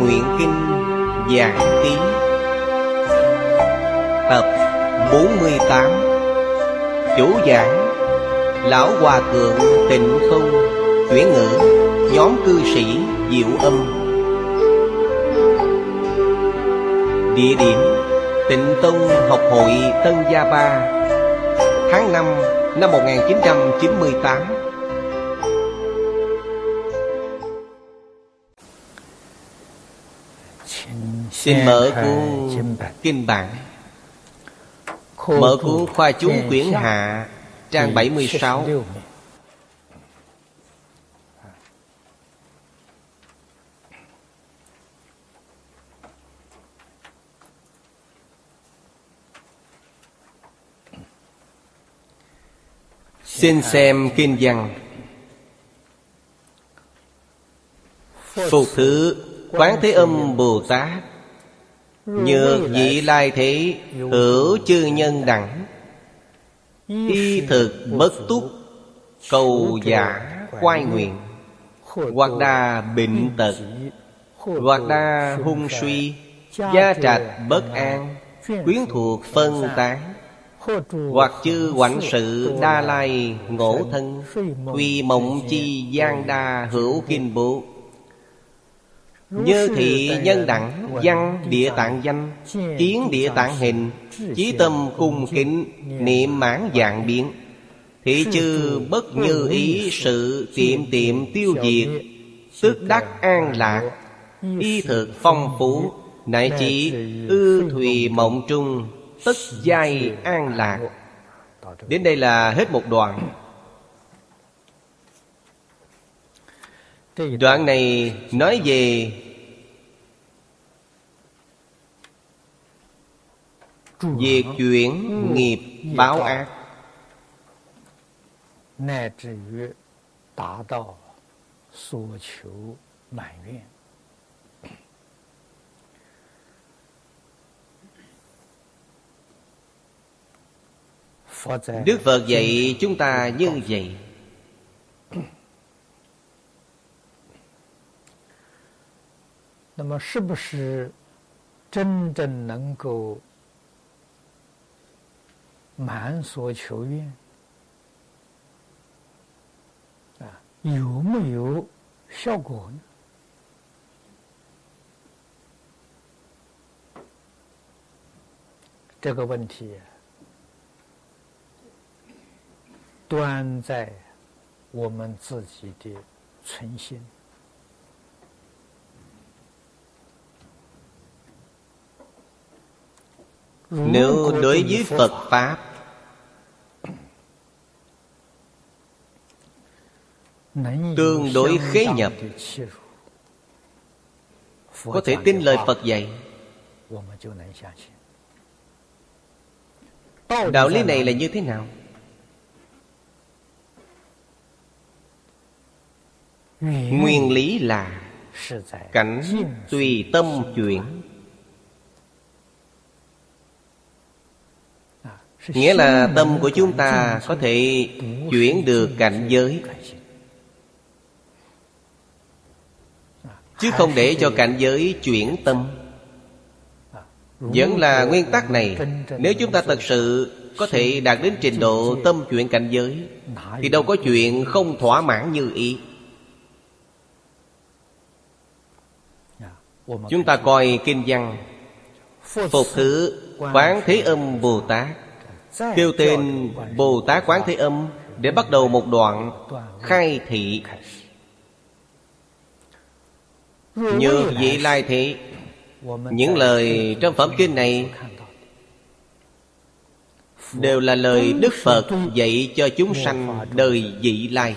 Nguyện Kinh Giảng Ký Tập 48 Chủ giảng, Lão Hòa Thượng Tịnh Không, Chuyển ngữ, Nhóm cư sĩ Diệu Âm. Địa điểm, Tịnh Tông Học hội Tân Gia Ba. Tháng 5 năm 1998 Xin mở cuốn Kinh Bản Mở cuốn Khoa Chúng Quyển Hạ Trang 76 Xin xem Kinh văn. Phục thứ Quán Thế Âm Bồ Tát Nhược vị lai thế Hữu chư nhân đẳng. Y thực bất túc Cầu giả quay nguyện. Hoặc đa bệnh tật Hoặc đa hung suy Gia trạch bất an Quyến thuộc phân tán. hoặc chư quảnh sự đa lai ngộ thân Tuy mộng chi gian đa hữu kinh bộ Như thị nhân đẳng văn địa tạng danh Kiến địa tạng hình Chí tâm cung kính Niệm mãn dạng biến. Thị chư bất như ý sự tiệm tiệm tiêu diệt Tức đắc an lạc Y thực phong phú 乃 chỉ ư thùy mộng trung Tất giai an lạc. Đến đây là hết một đoạn đoạn này nói về việc chuyển nghiệp báo ác. Đức Phật dạy chúng ta như vậy. 那么，是不是真正能够满所求愿？啊，有没有效果呢？这个问题、端在我们自己的存心。Nếu đối với Phật Pháp Tương đối khế nhập Có thể tin lời Phật dạy. Đạo lý này là như thế nào? Nguyên lý là Cảnh tùy tâm chuyển Nghĩa là tâm của chúng ta có thể chuyển được cảnh giới. Chứ không để cho cảnh giới chuyển tâm. Vẫn là nguyên tắc này. Nếu chúng ta thật sự có thể đạt đến trình độ tâm chuyển cảnh giới Thì đâu có chuyện không thỏa mãn như ý. Chúng ta coi kinh văn Phục thứ Quán Thế Âm Bồ Tát Kêu tên Bồ Tát Quán Thế Âm Để bắt đầu một đoạn khai thị. Như vị lai thị Những lời trong phẩm kinh này Đều là lời Đức Phật dạy cho chúng sanh đời vị lai.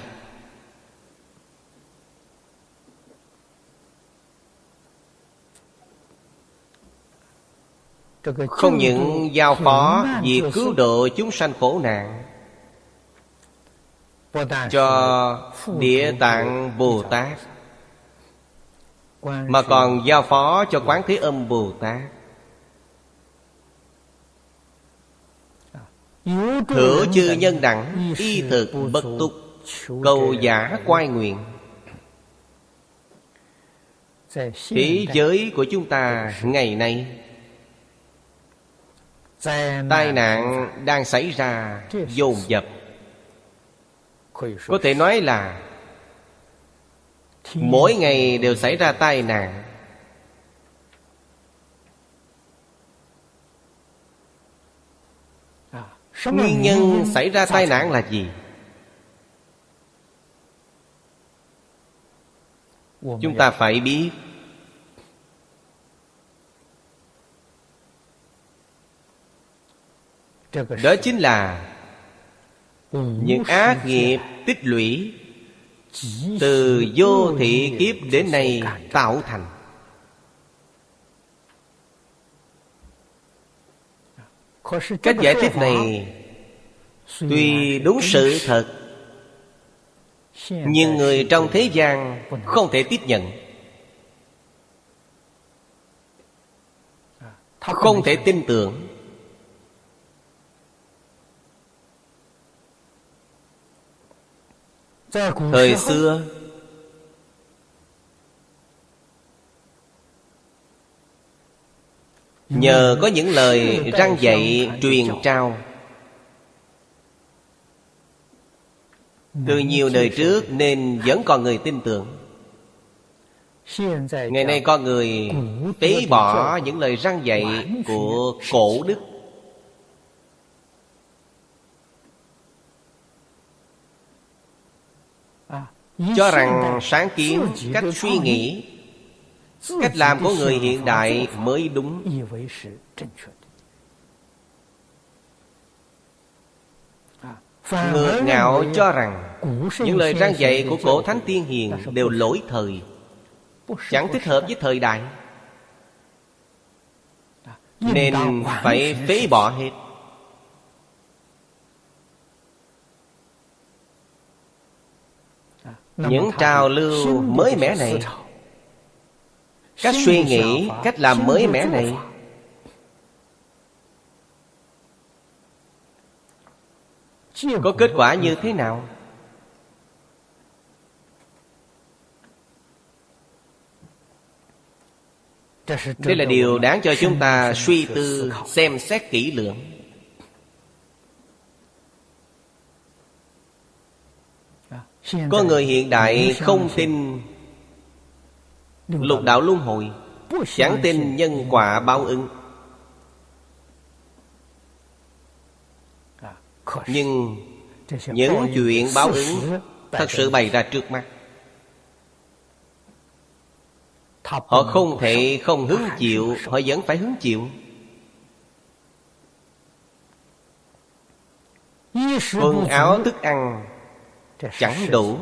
Không những giao phó việc cứu độ chúng sanh khổ nạn, Cho Địa Tạng Bồ Tát, Mà còn giao phó cho Quán Thế Âm Bồ Tát. Hữu chư nhân đẳng, Y thực bất túc, Cầu giả quay nguyện. Thế giới của chúng ta ngày nay Tai nạn đang xảy ra dồn dập. Có thể nói là Mỗi ngày đều xảy ra tai nạn. Nguyên nhân xảy ra tai nạn là gì? Chúng ta phải biết Đó chính là Những ác nghiệp tích lũy Từ vô thị kiếp đến nay tạo thành. Cách giải thích này Tuy đúng sự thật Nhưng người trong thế gian Không thể tiếp nhận. Không thể tin tưởng Thời xưa Nhờ có những lời răng dạy truyền trao. Từ nhiều đời trước nên vẫn còn người tin tưởng. Ngày nay con người tế bỏ những lời răng dạy của cổ đức Cho rằng sáng kiến, cách suy nghĩ Cách làm của người hiện đại mới đúng. Ngược ngạo cho rằng Những lời răng dạy của cổ thánh tiên hiền Đều lỗi thời Chẳng thích hợp với thời đại. Nên phải phế bỏ hết Những trào lưu mới mẻ này. Cách suy nghĩ, cách làm mới mẻ này. Có kết quả như thế nào? Đây là điều đáng cho chúng ta suy tư xem xét kỹ lưỡng Có người hiện đại không tin Lục đạo luân hồi Chẳng tin nhân quả báo ứng. Nhưng những chuyện báo ứng Thật sự bày ra trước mắt. Họ không thể không hứng chịu Họ vẫn phải hứng chịu. Quần áo thức ăn Chẳng đủ.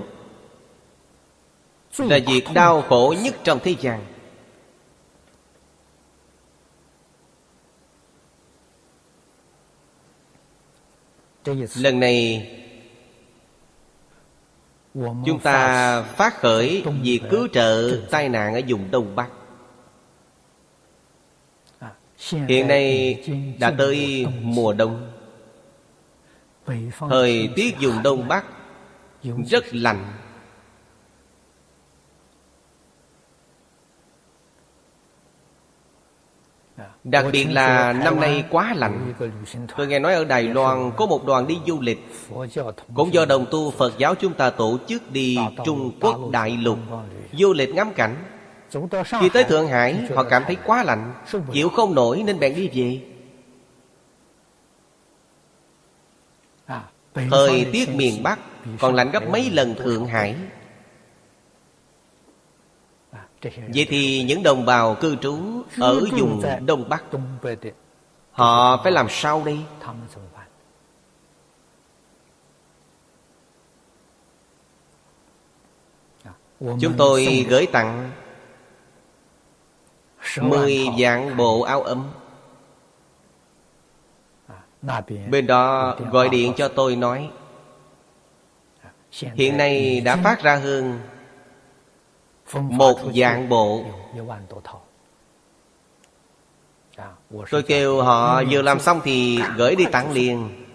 Là việc đau khổ nhất trong thế gian. Lần này Chúng ta phát khởi việc cứu trợ tai nạn ở vùng Đông Bắc. Hiện nay đã tới mùa đông. Thời tiết vùng Đông Bắc rất lạnh Đặc biệt là năm nay quá lạnh Tôi nghe nói ở Đài Loan Có một đoàn đi du lịch. Cũng do đồng tu Phật giáo chúng ta tổ chức đi Trung Quốc Đại Lục, Du lịch ngắm cảnh. Khi tới Thượng Hải, Họ cảm thấy quá lạnh, Chịu không nổi nên bèn đi về. Thời tiết miền Bắc còn lạnh gấp mấy lần Thượng Hải. Vậy thì những đồng bào cư trú Ở vùng Đông Bắc, Họ phải làm sao đây? Chúng tôi gửi tặng Mười vạn bộ áo ấm. Bên đó gọi điện cho tôi nói Hiện nay đã phát ra hơn Một dạng bộ. Tôi kêu họ vừa làm xong thì gửi đi tặng liền.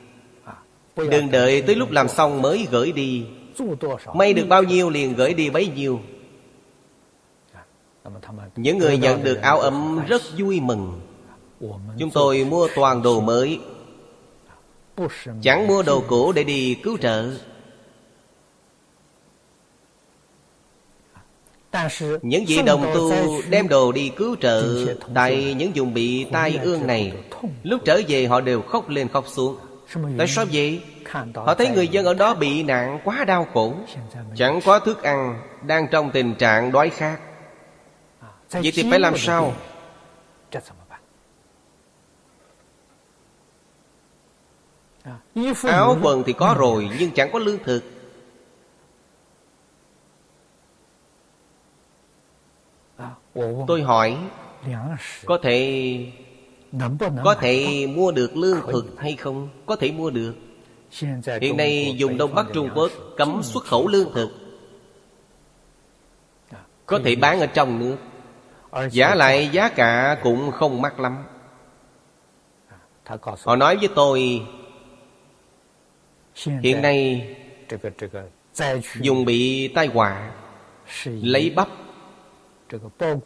Đừng đợi tới lúc làm xong mới gửi đi. May được bao nhiêu liền gửi đi bấy nhiêu. Những người nhận được áo ấm rất vui mừng. Chúng tôi mua toàn đồ mới. Chẳng mua đồ cũ để đi cứu trợ Những vị đồng tu đem đồ đi cứu trợ Tại những vùng bị tai ương này. Lúc trở về họ đều khóc lên khóc xuống. Tại sao vậy? Họ thấy người dân ở đó bị nạn quá đau khổ. Chẳng có thức ăn Đang trong tình trạng đói khát. Vậy thì phải làm sao? Áo quần thì có rồi Nhưng chẳng có lương thực Tôi hỏi Có thể Có thể mua được lương thực hay không? Có thể mua được. Hiện nay dùng Đông Bắc Trung Quốc Cấm xuất khẩu lương thực. Có thể bán ở trong nước. Giá lại giá cả cũng không mắc lắm. Họ nói với tôi Hiện nay Dùng bị tai họa Lấy bắp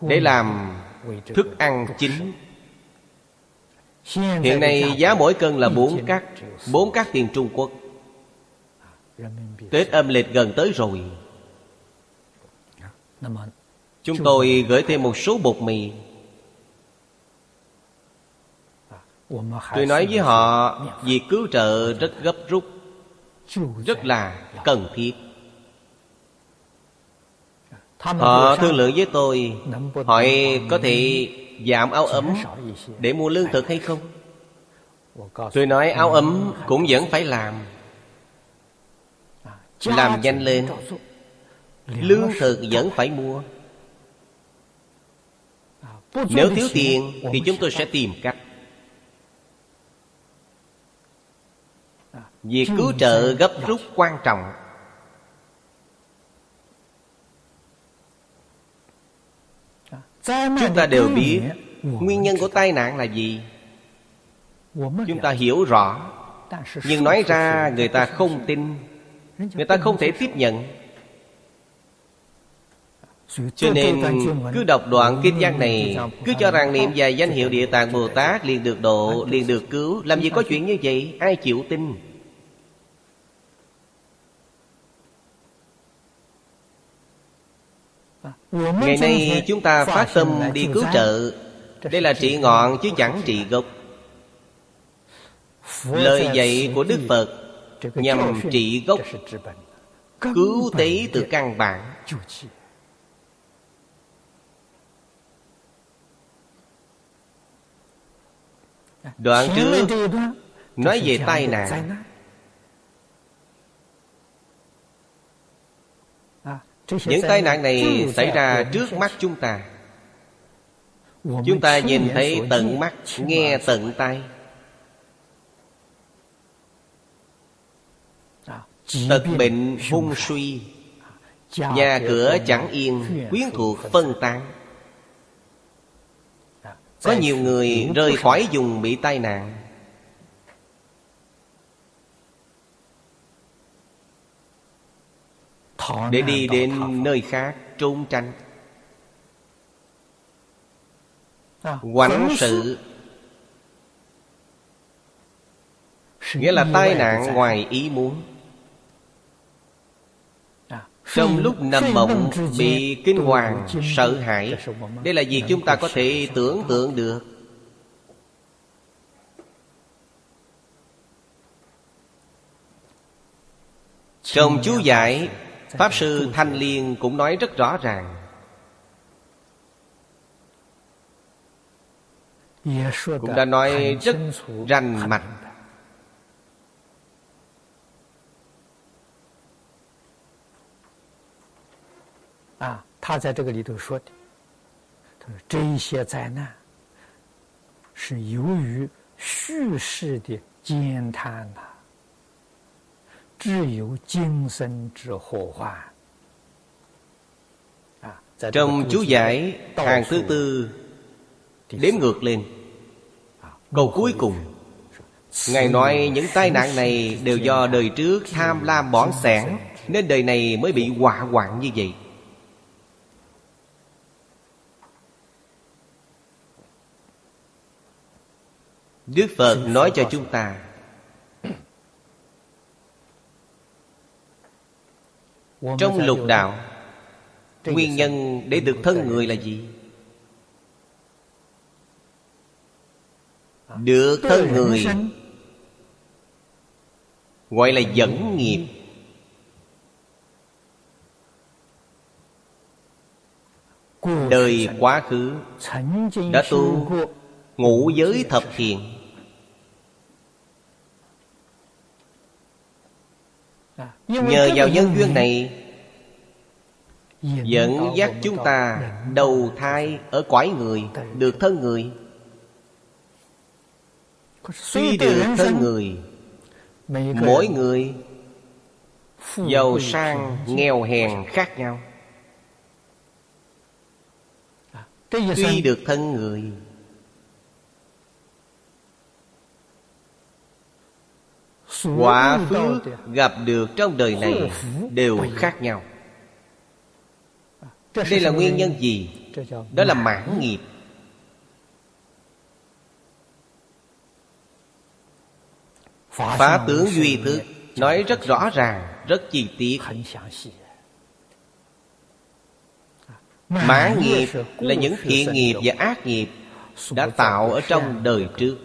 để làm thức ăn chính. Hiện nay giá mỗi cân là bốn cắt bốn cắt tiền Trung Quốc. Tết âm lịch gần tới rồi. Chúng tôi gửi thêm một số bột mì. Tôi nói với họ, Việc cứu trợ rất gấp rút, Rất là cần thiết. Họ thương lượng với tôi Hỏi có thể giảm áo ấm Để mua lương thực hay không? Tôi nói áo ấm cũng vẫn phải làm. Làm nhanh lên. Lương thực vẫn phải mua. Nếu thiếu tiền Thì chúng tôi sẽ tìm cách. Việc cứu trợ gấp rút quan trọng Chúng ta đều biết Nguyên nhân của tai nạn là gì. Chúng ta hiểu rõ. Nhưng nói ra người ta không tin. Người ta không thể tiếp nhận. Cho nên cứ đọc đoạn kinh văn này Cứ cho rằng niệm vài danh hiệu Địa Tạng Bồ Tát liền được độ, liền được cứu Làm gì có chuyện như vậy, ai chịu tin Ngày nay chúng ta phát tâm đi cứu trợ. Đây là trị ngọn chứ chẳng trị gốc. Lời dạy của Đức Phật Nhằm trị gốc Cứu tế từ căn bản. Đoạn trước Nói về tai nạn Những tai nạn này xảy ra trước mắt chúng ta. Chúng ta nhìn thấy tận mắt Nghe tận tai. Tật bệnh hung suy. Nhà cửa chẳng yên Quyến thuộc phân tán. Có nhiều người rời khỏi vùng bị tai nạn Để đi đến nơi khác trốn tránh. Quảnh sự. Nghĩa là tai nạn ngoài ý muốn. Trong lúc nằm mộng Bị kinh hoàng, sợ hãi Đây là việc chúng ta có thể tưởng tượng được? Trong chú giải Pháp Sư Thanh Liên cũng nói rất rõ ràng Cũng đã nói rất rành mạch À, 他在这个里头说的，他说这一些灾难是由于叙事的惊叹呐、啊。 trong chú giải hàng thứ tư Đếm ngược lên. Câu cuối cùng Ngài nói những tai nạn này đều do đời trước tham lam bỏng sẻn Nên đời này mới bị họa hoạn như vậy. Đức Phật nói cho chúng ta Trong lục đạo Nguyên nhân để được thân người là gì? Được thân người Gọi là dẫn nghiệp. Đời quá khứ Đã tu ngũ giới thập thiện Nhờ vào nhân duyên này Dẫn dắt chúng ta đầu thai ở cõi người Được thân người. Tuy được thân người Mỗi người Giàu sang nghèo hèn khác nhau. Tuy được thân người Quả phước gặp được trong đời này Đều khác nhau. Đây là nguyên nhân gì? Đó là mãn nghiệp. Phá tướng duy thức Nói rất rõ ràng Rất chi tiết. Mãn nghiệp là những thiện nghiệp và ác nghiệp Đã tạo ở trong đời trước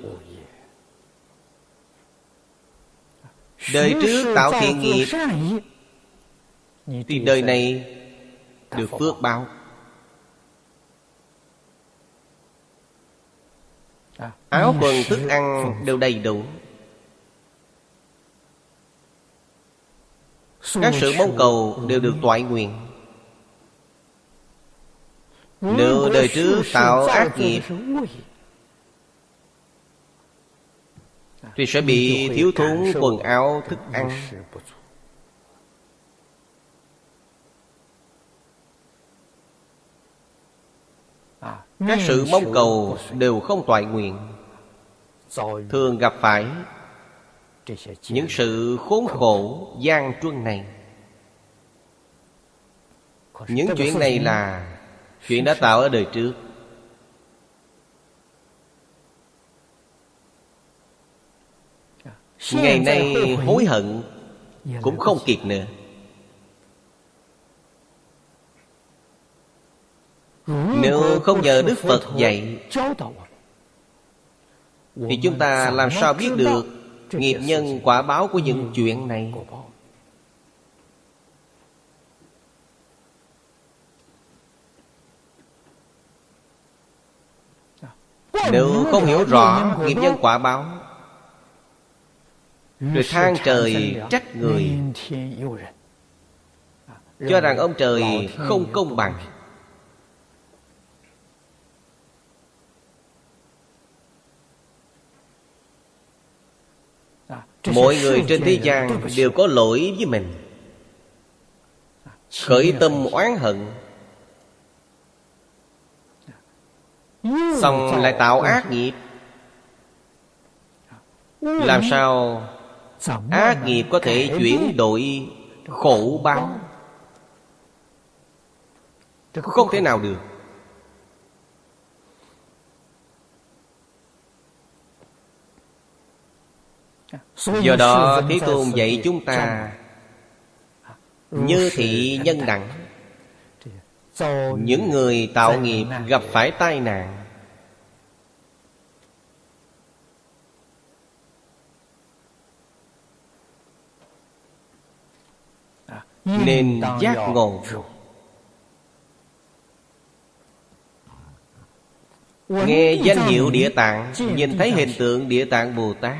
Đời trước tạo thiện nghiệp, Thì đời này được phước báo. Áo quần thức ăn đều đầy đủ. Các sự mong cầu đều được toại nguyện. Nếu đời trước tạo ác nghiệp Thì sẽ bị thiếu thốn quần áo thức ăn Các sự mong cầu đều không toại nguyện. Thường gặp phải những sự khốn khổ gian truân này. Những chuyện này là chuyện đã tạo ở đời trước ngày nay hối hận cũng không kịp nữa. Nếu không nhờ đức phật dạy thì chúng ta làm sao biết được nghiệp nhân quả báo của những chuyện này? nếu không hiểu rõ nghiệp nhân quả báo rồi than trời trách người. cho rằng ông trời không công bằng. Mọi người trên thế gian đều có lỗi với mình. Khởi tâm oán hận. Xong lại tạo ác nghiệp. Làm sao Ác nghiệp có thể chuyển đổi khổ báo Không thể nào được. Do đó Thế Tôn dạy chúng ta Như thị nhân đẳng. Những người tạo nghiệp gặp phải tai nạn Nên giác ngộ. Nghe danh hiệu địa tạng Nhìn thấy hình tượng địa tạng Bồ Tát.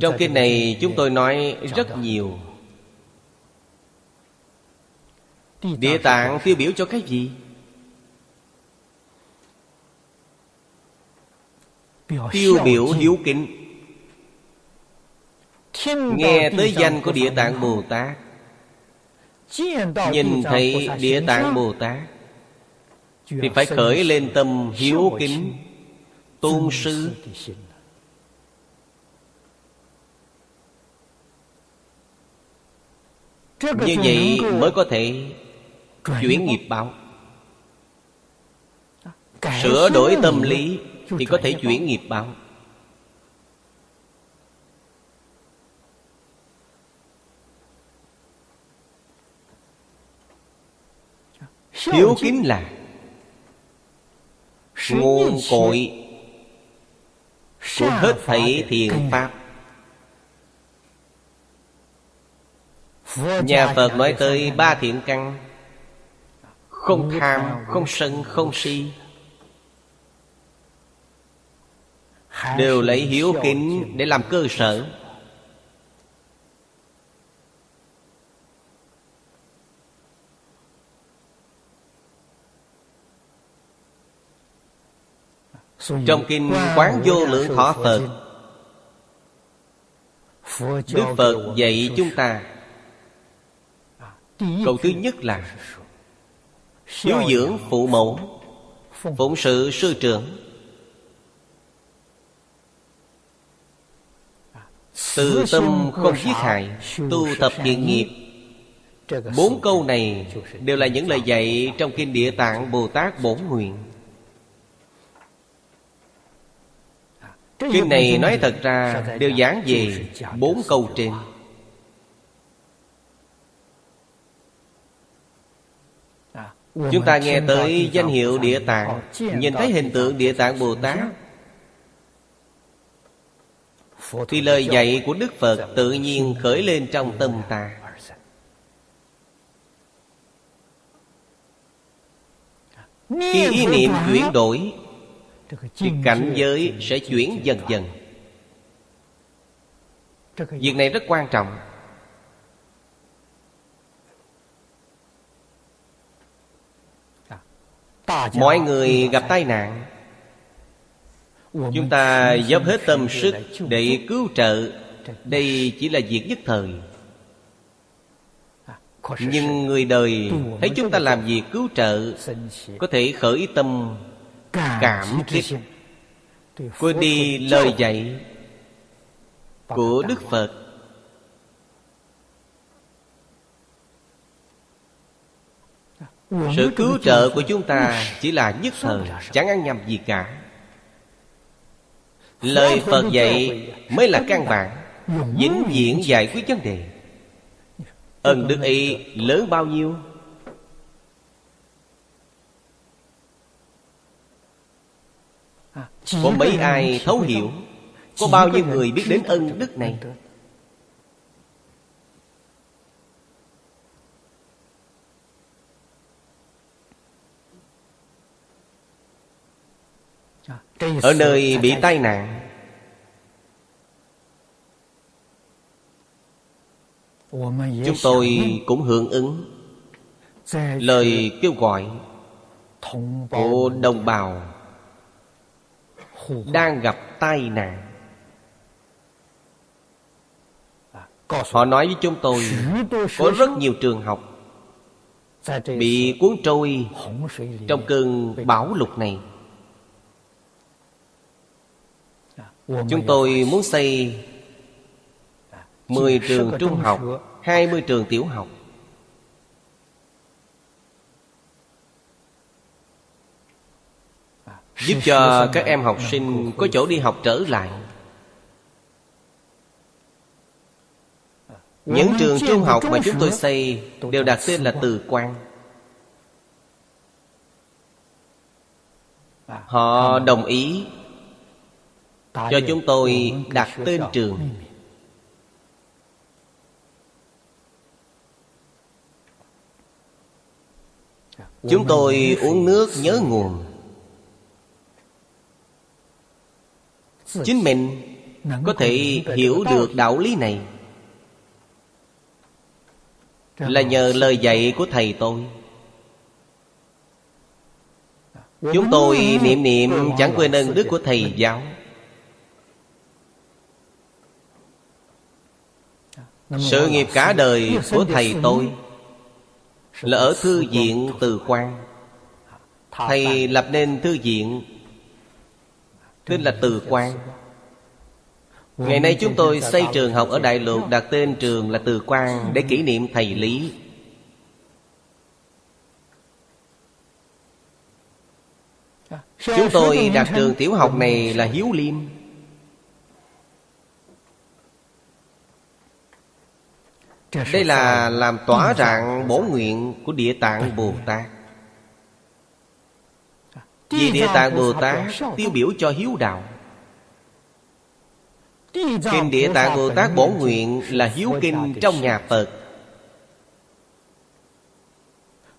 Trong kinh này chúng tôi nói rất nhiều. Địa tạng tiêu biểu cho cái gì? Tiêu biểu hiếu kính. Nghe tới danh của Địa Tạng Bồ Tát. Nhìn thấy Địa Tạng Bồ Tát Thì phải khởi lên tâm hiếu kính Tôn sư. Như vậy mới có thể chuyển nghiệp báo. Sửa đổi tâm lý Thì có thể chuyển nghiệp báo. Hiếu kính là Nguồn cội Của hết thảy thiện pháp. Nhà Phật nói tới ba thiện căn Không tham, không sân, không si Đều lấy hiếu kính để làm cơ sở. Trong Kinh Quán Vô Lượng Thọ Phật Đức Phật dạy chúng ta Câu thứ nhất là Hiếu dưỡng phụ mẫu Phụng sự sư trưởng Từ tâm không giết hại Tu tập thiện nghiệp. Bốn câu này Đều là những lời dạy Trong Kinh Địa Tạng Bồ Tát Bổn Nguyện. Kinh này nói thật ra Đều giảng về bốn câu trên. Chúng ta nghe tới danh hiệu Địa Tạng Nhìn thấy hình tượng Địa Tạng Bồ Tát Thì lời dạy của Đức Phật tự nhiên khởi lên trong tâm ta. Khi ý niệm chuyển đổi Thì cảnh giới sẽ chuyển dần dần. Việc này rất quan trọng. Mọi người gặp tai nạn Chúng ta dốc hết tâm sức để cứu trợ. Đây chỉ là việc nhất thời. Nhưng người đời thấy chúng ta làm việc cứu trợ Có thể khởi tâm cảm kích Quên đi lời dạy của Đức Phật. Sự cứu trợ của chúng ta chỉ là nhất thời Chẳng ăn nhầm gì cả Lời Phật dạy. mới là căn bản Vĩnh viễn giải quyết vấn đề. Ân đức ấy lớn bao nhiêu? Có mấy ai thấu hiểu? Có bao nhiêu người biết đến ân đức này Ở nơi bị tai nạn. Chúng tôi cũng hưởng ứng. Lời kêu gọi Của đồng bào Đang gặp tai nạn. Họ nói với chúng tôi Có rất nhiều trường học Bị cuốn trôi Trong cơn bão lụt này Chúng tôi muốn xây 10 trường trung học 20 trường tiểu học. Giúp cho các em học sinh có chỗ đi học trở lại. Những trường trung học mà chúng tôi xây Đều đặt tên là Từ Quang Họ đồng ý cho chúng tôi đặt tên trường. Chúng tôi uống nước nhớ nguồn. Chính mình có thể hiểu được đạo lý này. Là nhờ lời dạy của Thầy tôi. Chúng tôi niệm niệm chẳng quên ơn đức của Thầy giáo. Sự nghiệp cả đời của thầy tôi Là ở thư viện Từ Quan Thầy lập nên thư viện Tên là Từ Quan Ngày nay chúng tôi xây trường học ở Đại Lục Đặt tên trường là Từ Quan Để kỷ niệm thầy Lý. Chúng tôi đặt trường tiểu học này là Hiếu Liêm Đây là làm tỏa rạng bổ nguyện của Địa Tạng Bồ Tát. Vì Địa Tạng Bồ Tát tiêu biểu cho hiếu đạo. Kinh Địa Tạng Bồ Tát bổ nguyện là hiếu kinh trong nhà Phật.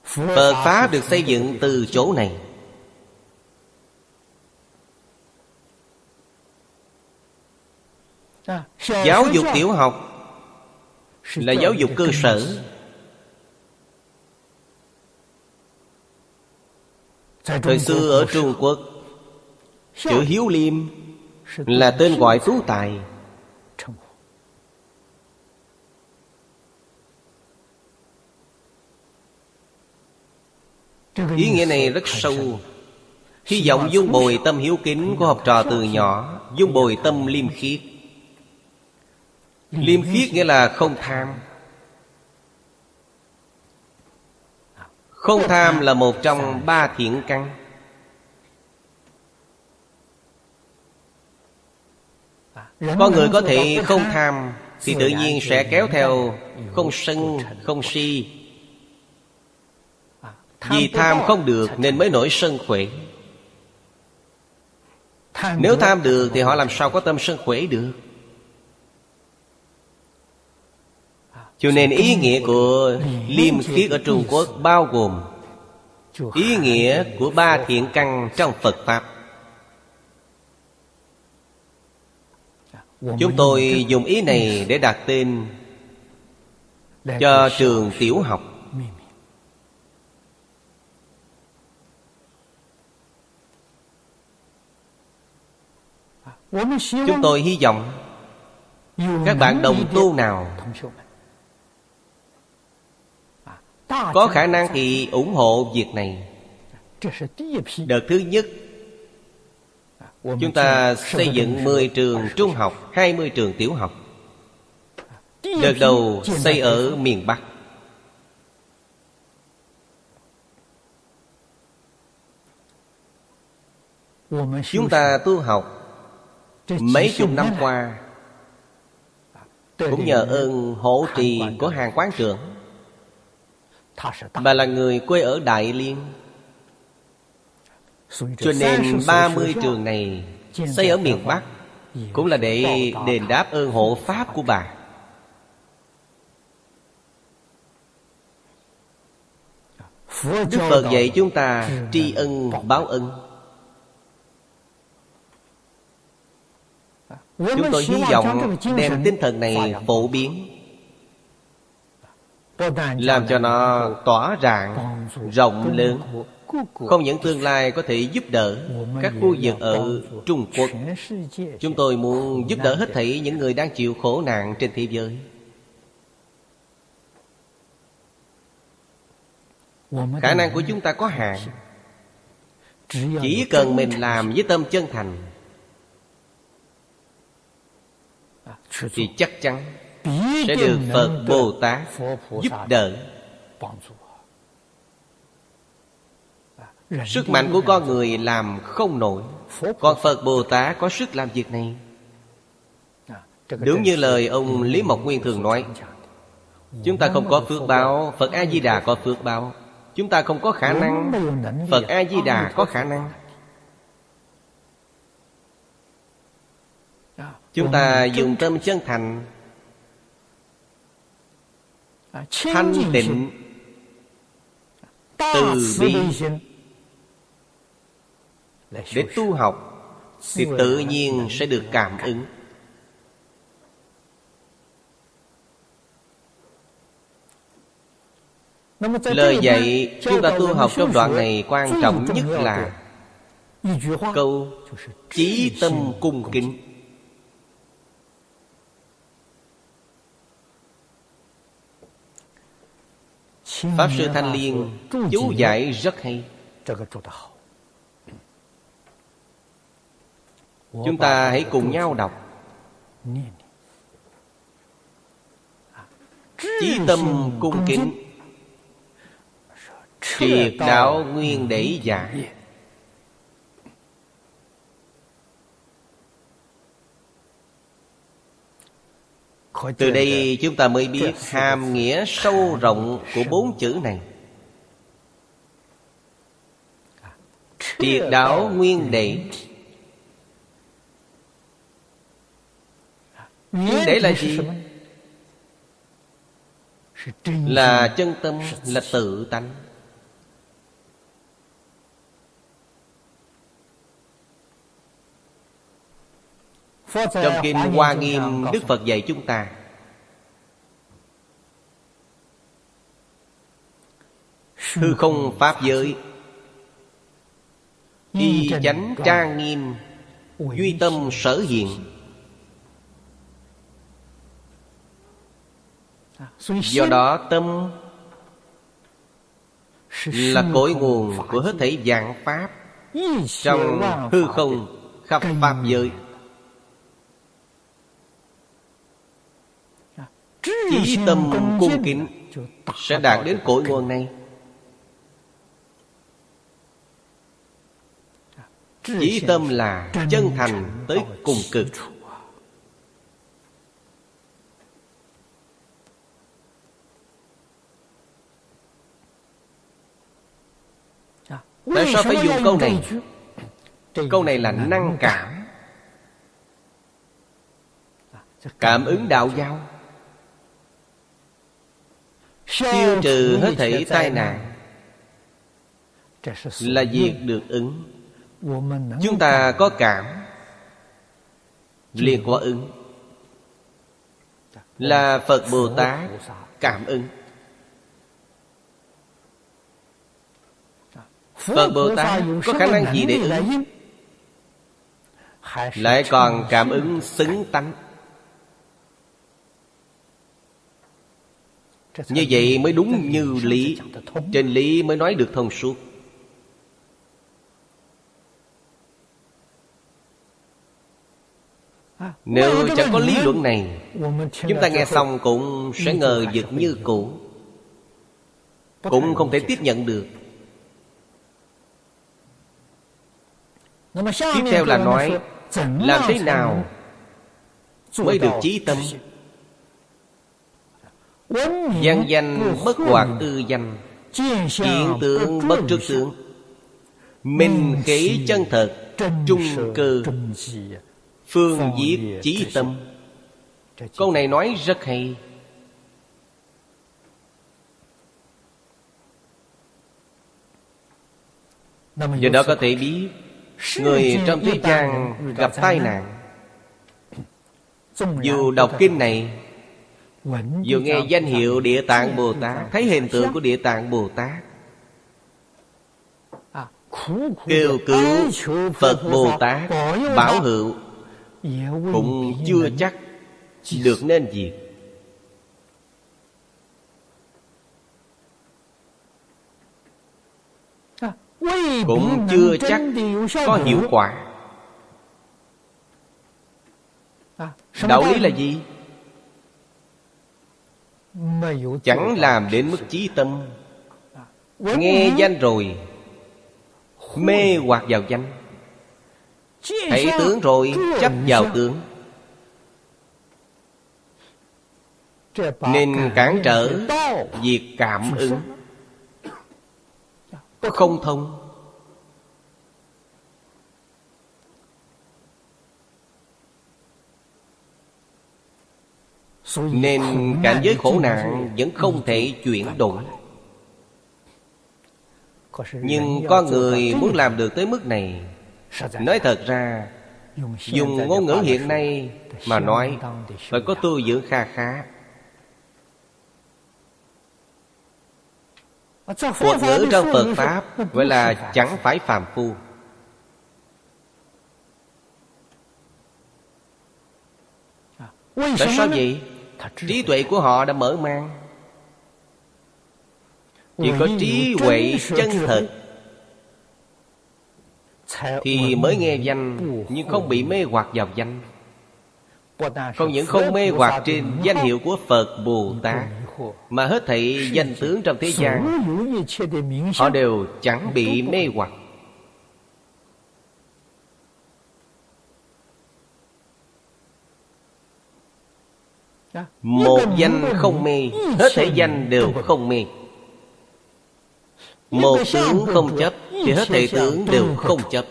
Phật Pháp được xây dựng từ chỗ này. Giáo dục tiểu học Là giáo dục cơ sở. Thời xưa ở Trung Quốc Chữ Hiếu Liêm Là tên gọi tú tài. Ý nghĩa này rất sâu. Hy vọng dung bồi tâm hiếu kính của học trò từ nhỏ Dung bồi tâm liêm khiết Liêm khiết nghĩa là không tham. Không tham là một trong ba thiện căn. Con người có thể không tham Thì tự nhiên sẽ kéo theo Không sân, không si. Vì tham không được nên mới nổi sân khỏe. Nếu tham được thì họ làm sao có tâm sân khỏe được Cho nên ý nghĩa của liêm khiết ở Trung Quốc bao gồm Ý nghĩa của ba thiện căn trong Phật Pháp Chúng tôi dùng ý này để đặt tên Cho trường tiểu học Chúng tôi hy vọng Các bạn đồng tu nào Có khả năng thì ủng hộ việc này. Đợt thứ nhất Chúng ta xây dựng 10 trường trung học 20 trường tiểu học. Đợt đầu xây ở miền Bắc. Chúng ta tu học Mấy chục năm qua. Cũng nhờ ơn hỗ trì của hàng quán trưởng Bà là người quê ở Đại Liên. Cho nên 30 trường này Xây ở miền Bắc Cũng là để đền đáp ơn hộ Pháp của bà. Đức Phật dạy chúng ta tri ân báo ân. Chúng tôi hy vọng đem tinh thần này phổ biến Làm cho nó tỏa rạng, rộng lớn. Không những tương lai có thể giúp đỡ Các khu vực ở Trung Quốc. Chúng tôi muốn giúp đỡ hết thảy những người đang chịu khổ nạn trên thế giới. Khả năng của chúng ta có hạn. Chỉ cần mình làm với tâm chân thành Thì chắc chắn Sẽ được Phật Bồ Tát giúp đỡ. Sức mạnh của con người làm không nổi. Còn Phật Bồ Tát có sức làm việc này. Đúng như lời ông Lý Mộc Nguyên thường nói Chúng ta không có phước báo Phật A-di-đà có phước báo. Chúng ta không có khả năng Phật A-di-đà có khả năng. Chúng ta dùng tâm chân thành Thanh định Từ bi Để tu học Thì tự nhiên sẽ được cảm ứng. Lời dạy chúng ta tu học trong đoạn này quan trọng nhất là Câu Chí tâm cung kính Pháp Sư Thanh Liên chú giải rất hay. Chúng ta hãy cùng nhau đọc. Chí tâm cung kính. Triệt đạo nguyên để giải Từ đây chúng ta mới biết hàm nghĩa sâu rộng của bốn chữ này. Triệt đảo nguyên đệ. Nguyên đệ là gì? Là chân tâm, là tự tánh Trong Kinh Hoa Nghiêm Đức Phật dạy chúng ta. Hư không Pháp giới. Y chánh trang nghiêm Duy tâm sở hiện. Do đó tâm Là cội nguồn của hết thảy dạng Pháp Trong hư không khắp Pháp giới Chí tâm cung kính Sẽ đạt đến cội nguồn này. Chí tâm là chân thành tới cùng cực. Tại sao phải dùng câu này? Câu này là năng cảm. Cảm ứng đạo giao Tiêu trừ hết thảy tai nạn. Là việc được ứng. Chúng ta có cảm. Liền có ứng. Là Phật Bồ Tát cảm ứng. Phật Bồ Tát có khả năng gì để ứng? Lại còn cảm ứng xứng tánh Như vậy mới đúng như lý. Trên lý mới nói được thông suốt. Nếu chẳng có lý luận này Chúng ta nghe xong cũng sẽ ngờ vực như cũ. Cũng không thể tiếp nhận được. Tiếp theo là nói Làm thế nào Mới được trí tâm Văn danh bất hoạt ư danh Hiện tượng bất trước tướng Minh khí chân thật Trung cơ Phương diệt chí tâm. Câu này nói rất hay. Do đó có thể biết Người trong thế gian gặp tai nạn. Dù đọc kinh này Dù nghe danh hiệu Địa Tạng Bồ Tát Thấy hình tượng của Địa Tạng Bồ Tát. Kêu cứu Phật Bồ Tát Bảo hữu. Cũng chưa chắc Được nên việc cũng chưa chắc có hiệu quả. Đạo lý là gì chẳng làm đến mức chí tâm. Nghe danh rồi, mê hoặc vào danh. Thấy tướng rồi, chấp vào tướng. Nên cản trở việc cảm ứng. Không thông. Nên cảnh giới khổ nạn Vẫn không thể chuyển đổi. Nhưng có người muốn làm được tới mức này. Nói thật ra Dùng ngôn ngữ hiện nay Mà nói Phải có tu dưỡng kha khá. Thuật ngữ trong Phật Pháp Gọi là chẳng phải. phàm phu. Tại sao vậy? Trí tuệ của họ đã mở mang. Chỉ có trí huệ chân thật. Thì mới nghe danh Nhưng không bị mê hoặc vào danh. Không những không mê hoặc trên danh hiệu của Phật Bồ Tát Mà hết thảy danh tướng trong thế gian Họ đều chẳng bị mê hoặc Một danh không mê. Hết thể danh đều không mê. Một tướng không chấp Thì hết thể tướng đều không chấp.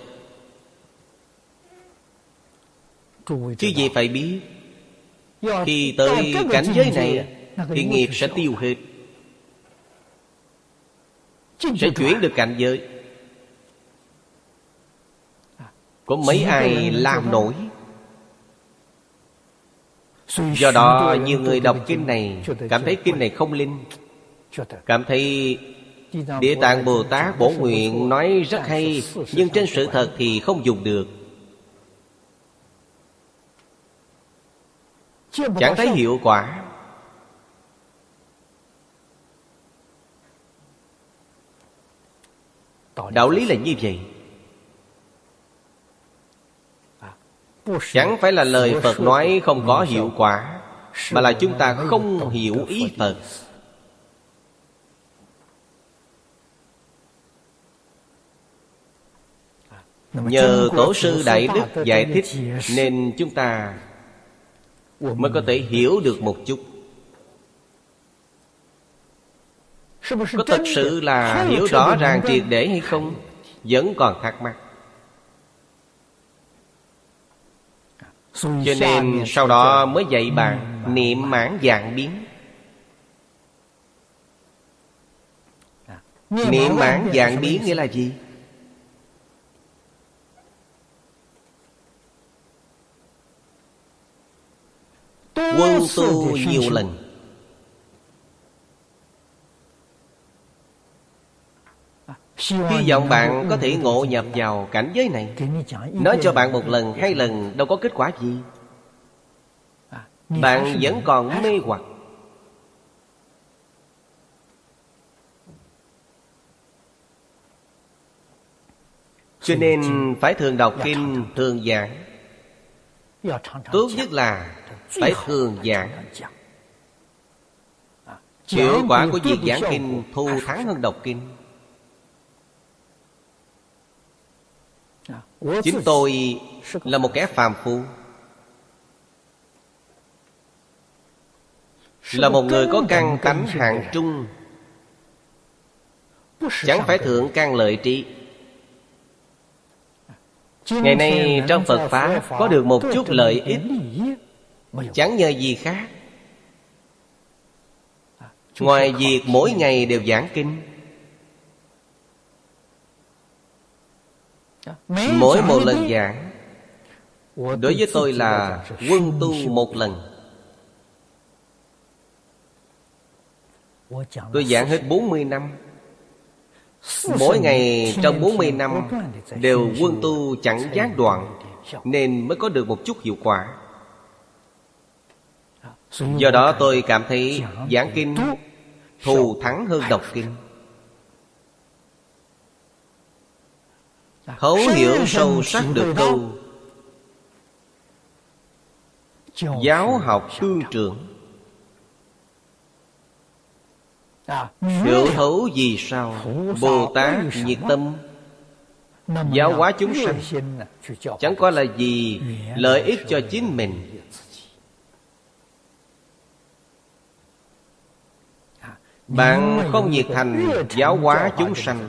Chứ gì phải biết. Khi tới cảnh giới này Thì nghiệp sẽ tiêu hết. Sẽ chuyển được cảnh giới. Có mấy ai làm nổi Do đó nhiều người đọc kinh này Cảm thấy kinh này không linh. Cảm thấy Địa Tạng Bồ Tát bổ nguyện nói rất hay Nhưng trên sự thật thì không dùng được. Chẳng thấy hiệu quả. Đạo lý là như vậy Chẳng phải là lời Phật nói không có hiệu quả Mà là chúng ta không hiểu ý Phật. Nhờ Tổ sư Đại Đức giải thích Nên chúng ta Mới có thể hiểu được một chút. Có thật sự là hiểu rõ ràng triệt để hay không? Vẫn còn thắc mắc Cho nên sau đó mới dạy bạn Niệm mãn dạng biến. Niệm mãn dạng biến nghĩa là gì? Quân tu nhiều lần Hy vọng bạn có thể ngộ nhập vào cảnh giới này Nói cho bạn một lần, hai lần đâu có kết quả gì. Bạn vẫn còn mê hoặc. Cho nên phải thường đọc kinh, thường giảng. Tốt nhất là phải thường giảng. Hiệu quả của việc giảng kinh thu thắng hơn đọc kinh Chính tôi là một kẻ phàm phu. Là một người có căn tánh hạng trung. Chẳng phải thượng căn lợi trí. Ngày nay trong Phật Pháp Có được một chút lợi ích. Chẳng nhờ gì khác. Ngoài việc mỗi ngày đều giảng kinh Mỗi một lần giảng Đối với tôi là quân tu một lần. Tôi giảng hết 40 năm. Mỗi ngày trong 40 năm Đều quân tu chẳng gián đoạn Nên mới có được một chút hiệu quả. Do đó tôi cảm thấy giảng kinh Thù thắng hơn đọc kinh Thấu hiểu sâu sắc được câu Giáo học tương trưởng Hiểu thấu gì sao Bồ Tát nhiệt tâm? Giáo hóa chúng sanh. Chẳng qua là gì Lợi ích cho chính mình. Bạn không nhiệt thành giáo hóa chúng sanh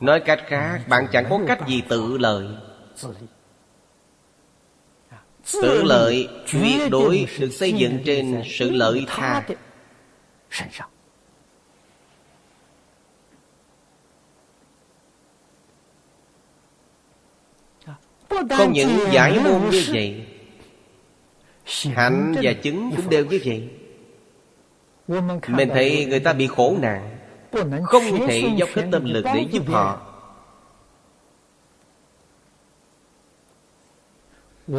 Nói cách khác, Bạn chẳng có cách gì tự lợi. Tự lợi, tuyệt đối được xây dựng trên sự lợi tha. Không những giải môn như vậy, Hạnh và chứng cũng đều như vậy. Mình thấy người ta bị khổ nạn. Không thể dốc hết tâm lực để giúp họ.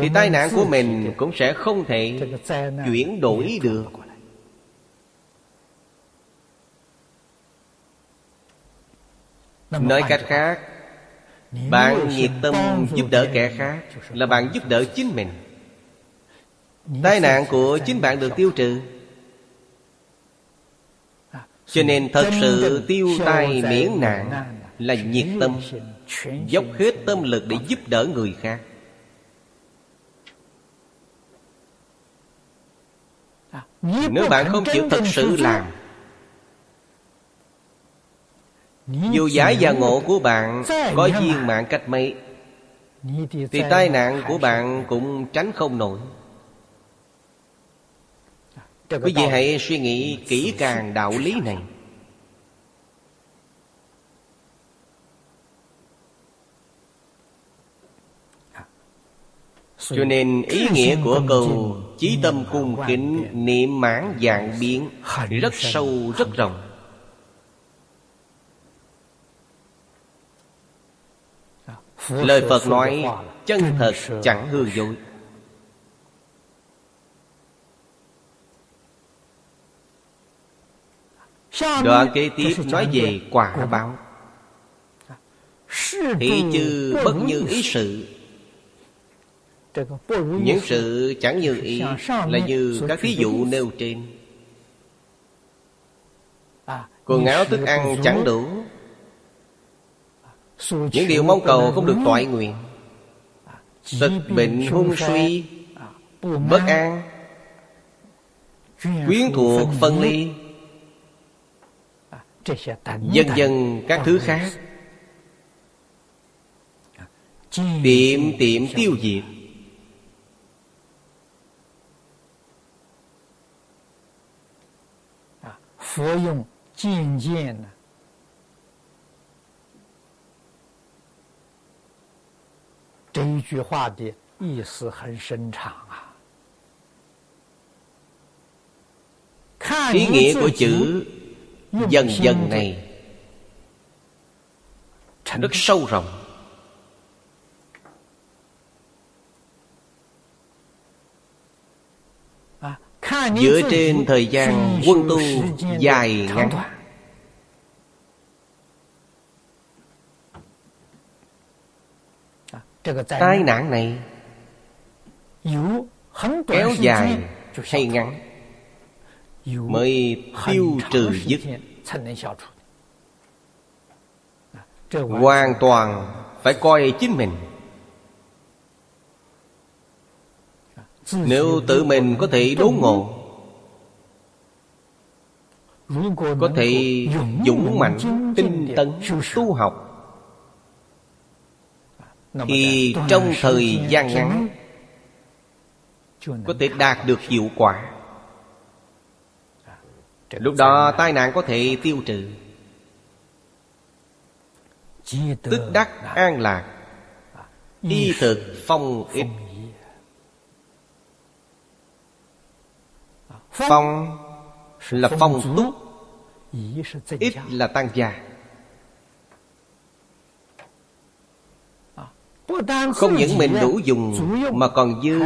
Thì tai nạn của mình cũng sẽ không thể chuyển đổi được. Nói cách khác bạn nhiệt tâm giúp đỡ kẻ khác Là bạn giúp đỡ chính mình. Tai nạn của chính bạn được tiêu trừ Cho nên thật sự tiêu tai miễn nạn Là nhiệt tâm Dốc hết tâm lực để giúp đỡ người khác. Nếu bạn không chịu thật sự làm Dù giải và ngộ của bạn Có viên mạng cách mấy Thì tai nạn của bạn cũng tránh không nổi Quý vị hãy suy nghĩ kỹ càng đạo lý này. Cho nên ý nghĩa của câu Chí tâm cung kính niệm mãn dạng biến Rất sâu rất rộng. Lời Phật nói chân thật chẳng hư dối Đoạn kế tiếp nói về quả báo. Thị chư bất như ý sự. Những sự chẳng như ý Là như các ví dụ nêu trên. Quần áo thức ăn chẳng đủ. Những điều mong cầu không được toại nguyện. Tật bệnh hung suy Bất an Quyến thuộc phân ly Dần dần các thứ khác Tiệm tiệm tiêu diệt Phật dùng 渐渐的这一句话的意思很深长啊。 Ý nghĩa của chữ dần dần này rất sâu rộng. Dựa trên thời gian quân tu dài ngắn. Tai nạn này kéo dài hay ngắn mới tiêu trừ dứt hoàn toàn phải coi chính mình. Nếu tự mình có thể đốn ngộ có thể dũng mạnh tinh tấn tu học thì trong thời gian ngắn có thể đạt được hiệu quả lúc đó tai nạn có thể tiêu trừ. Tức đắc an lạc y thực phong ích phong là phong túc ít là tăng gia. Không những mình đủ dùng mà còn dư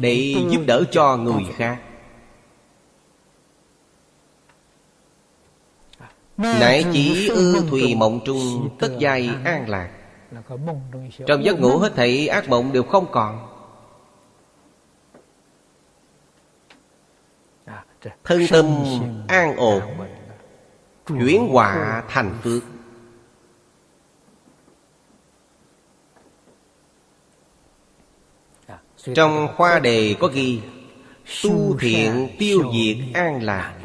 để giúp đỡ cho người khác Nãy chỉ ư thùy mộng trung Tất giai an lạc. Trong giấc ngủ hết thảy ác mộng đều không còn. Thân tâm an ổn Chuyển họa thành phước. Trong khoa đề có ghi Tu thiện tiêu diệt an lạc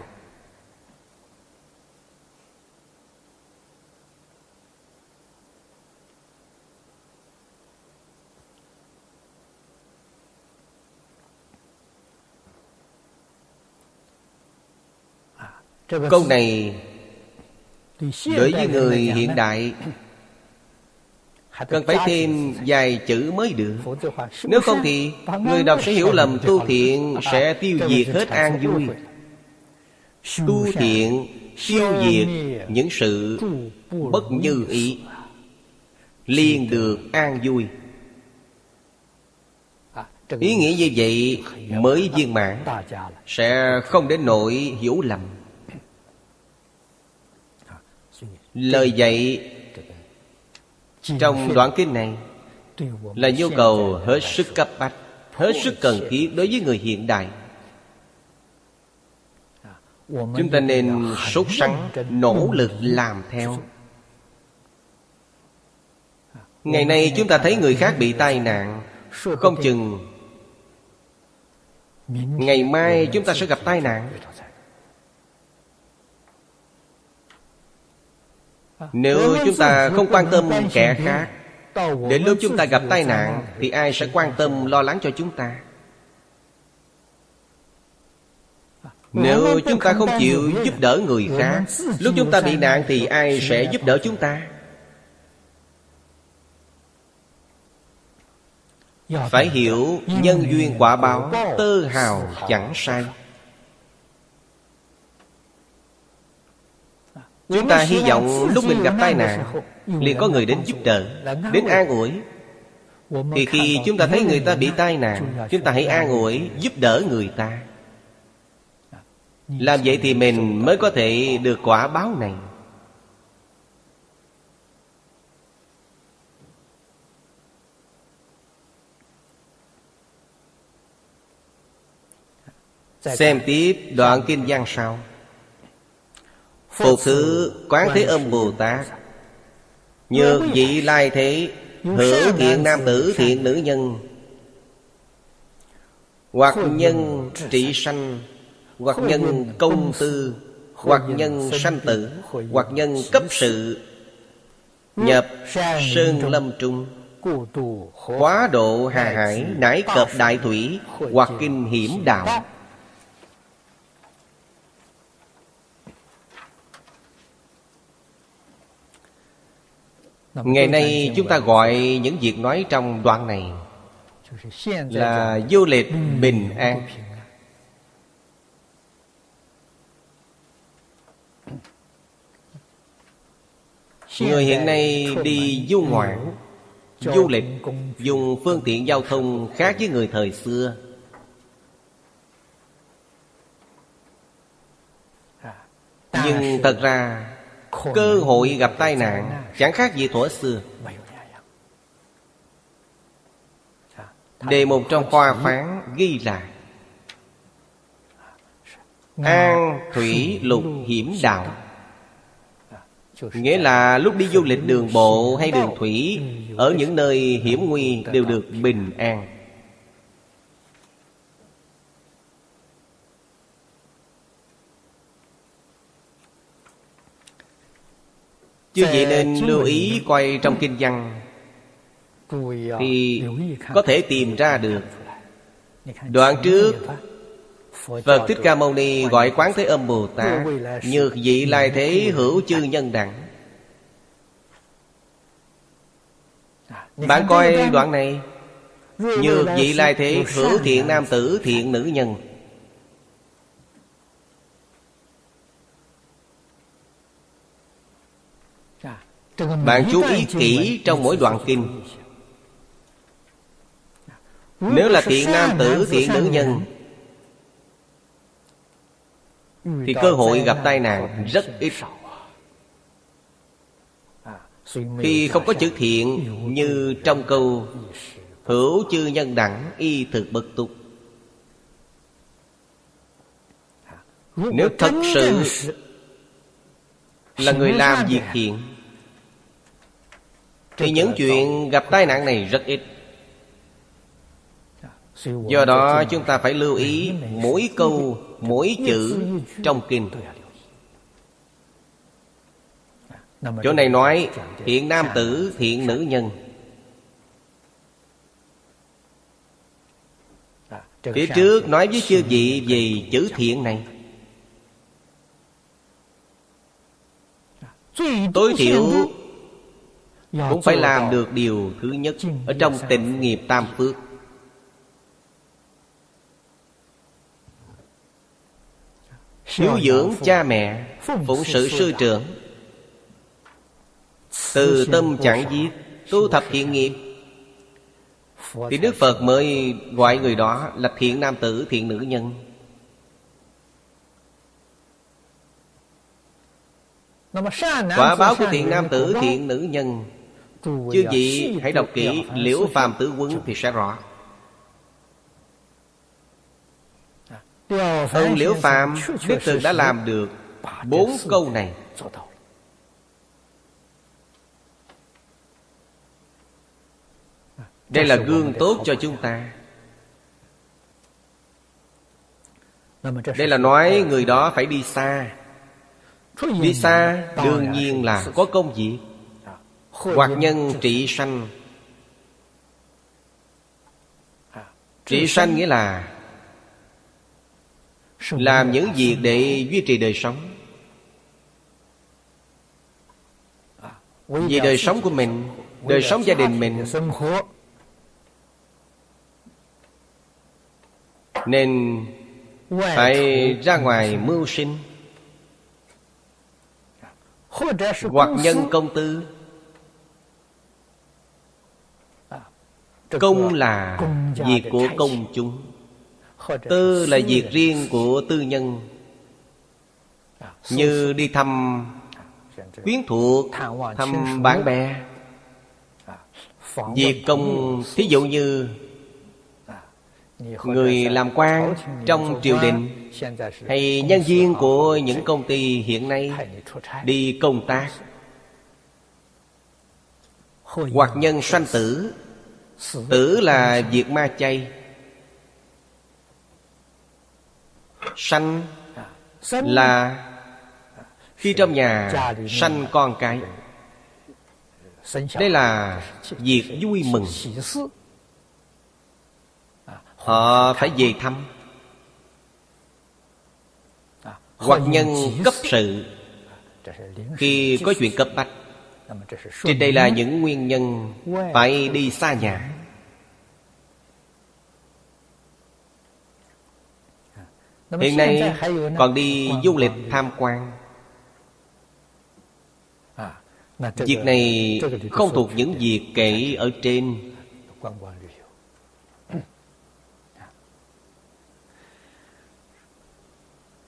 Câu này Đối với người hiện đại. Cần phải thêm vài chữ mới được. Nếu không thì Người đọc sẽ hiểu lầm tu thiện Sẽ tiêu diệt hết an vui. Tu thiện tiêu diệt những sự bất như ý. Liền được an vui. Ý nghĩa như vậy mới viên mãn Sẽ không đến nỗi hiểu lầm Lời dạy trong đoạn kinh này Là nhu cầu hết sức cấp bách Hết sức cần thiết đối với người hiện đại. Chúng ta nên sốt sắng Nỗ lực làm theo. Ngày nay chúng ta thấy người khác bị tai nạn Không chừng Ngày mai chúng ta sẽ gặp tai nạn Nếu chúng ta không quan tâm kẻ khác Đến lúc chúng ta gặp tai nạn Thì ai sẽ quan tâm lo lắng cho chúng ta? Nếu chúng ta không chịu giúp đỡ người khác Lúc chúng ta bị nạn thì ai sẽ giúp đỡ chúng ta? Phải hiểu nhân duyên quả báo Tơ hào chẳng sai Chúng ta hy vọng lúc mình gặp tai nạn liền có người đến giúp đỡ Đến an ủi. Thì khi chúng ta thấy người ta bị tai nạn Chúng ta hãy an ủi giúp đỡ người ta. Làm vậy thì mình mới có thể được quả báo này. Xem tiếp đoạn kinh văn sau Phục thứ Quán Thế Âm Bồ Tát. Nhược vị lai thế Hữu thiện nam tử thiện nữ nhân. Hoặc nhân trị sanh Hoặc nhân công tư Hoặc nhân sanh tử Hoặc nhân cấp sự Nhập Sơn Lâm Trung. Hóa độ hà hải Nải cập đại thủy Hoặc kinh hiểm đạo Ngày nay chúng ta gọi những việc nói trong đoạn này Là vô liệt bình an. Người hiện nay đi du ngoạn Du lịch Dùng phương tiện giao thông khác với người thời xưa. Nhưng thật ra Cơ hội gặp tai nạn Chẳng khác gì thuở xưa. Đề mục trong khoa phán ghi là An thủy lục hiểm đạo. Nghĩa là lúc đi du lịch đường bộ hay đường thủy Ở những nơi hiểm nguy đều được bình an Chứ vậy nên lưu ý coi trong kinh văn. Thì có thể tìm ra được. Đoạn trước Phật. Thích Ca Mâu Ni gọi Quán Thế Âm Bồ Tát Nhược vị lai thế hữu chư nhân đẳng. Bạn coi đoạn này. Nhược vị lai thế hữu thiện nam tử thiện nữ nhân Bạn chú ý kỹ trong mỗi đoạn kinh. Nếu là thiện nam tử, thiện nữ nhân Thì cơ hội gặp tai nạn rất ít. Khi không có chữ thiện Như trong câu Hữu chư nhân đẳng y thực bất tục Nếu thật sự Là người làm việc thiện thì những chuyện gặp tai nạn này rất ít. Do đó chúng ta phải lưu ý Mỗi câu, mỗi chữ trong kinh. Chỗ này nói Thiện nam tử, thiện nữ nhân. Phía trước nói với chư vị về chữ thiện này. Tối thiểu cũng phải làm được điều thứ nhất ở trong tịnh nghiệp tam phước. Hiếu dưỡng cha mẹ phụng sự sư trưởng. Từ tâm chẳng giết tu thập thiện nghiệp. Thì đức phật mới gọi người đó là thiện nam tử thiện nữ nhân. Quả báo của thiện nam tử thiện nữ nhân Chư vị hãy đọc kỹ Liễu Phàm Tử Quân thì sẽ rõ. Ông Liễu Phàm Đích thực đã làm được Bốn câu này. Đây là gương tốt cho chúng ta. Đây là nói người đó phải đi xa. Đi xa đương nhiên là có công việc Hoặc nhân trị sanh. Trị sanh nghĩa là Làm những việc để duy trì đời sống. Vì đời sống của mình Đời sống gia đình mình Nên Phải ra ngoài mưu sinh Hoặc nhân công tư Công là việc của công chúng. Tư là việc riêng của tư nhân. Như đi thăm quyến thuộc Thăm bạn bè. Việc công Thí dụ như Người làm quan trong triều đình Hay nhân viên của những công ty hiện nay Đi công tác. Hoặc nhân sanh tử Tử là diệt ma chay. Sanh là Khi trong nhà sanh con cái. Đây là việc vui mừng. Họ phải về thăm. Hoặc nhân cấp sự. Khi có chuyện cấp bách, Trên đây là những nguyên nhân Phải đi xa nhà. Hiện nay còn đi du lịch tham quan. Việc này không thuộc những việc kể ở trên.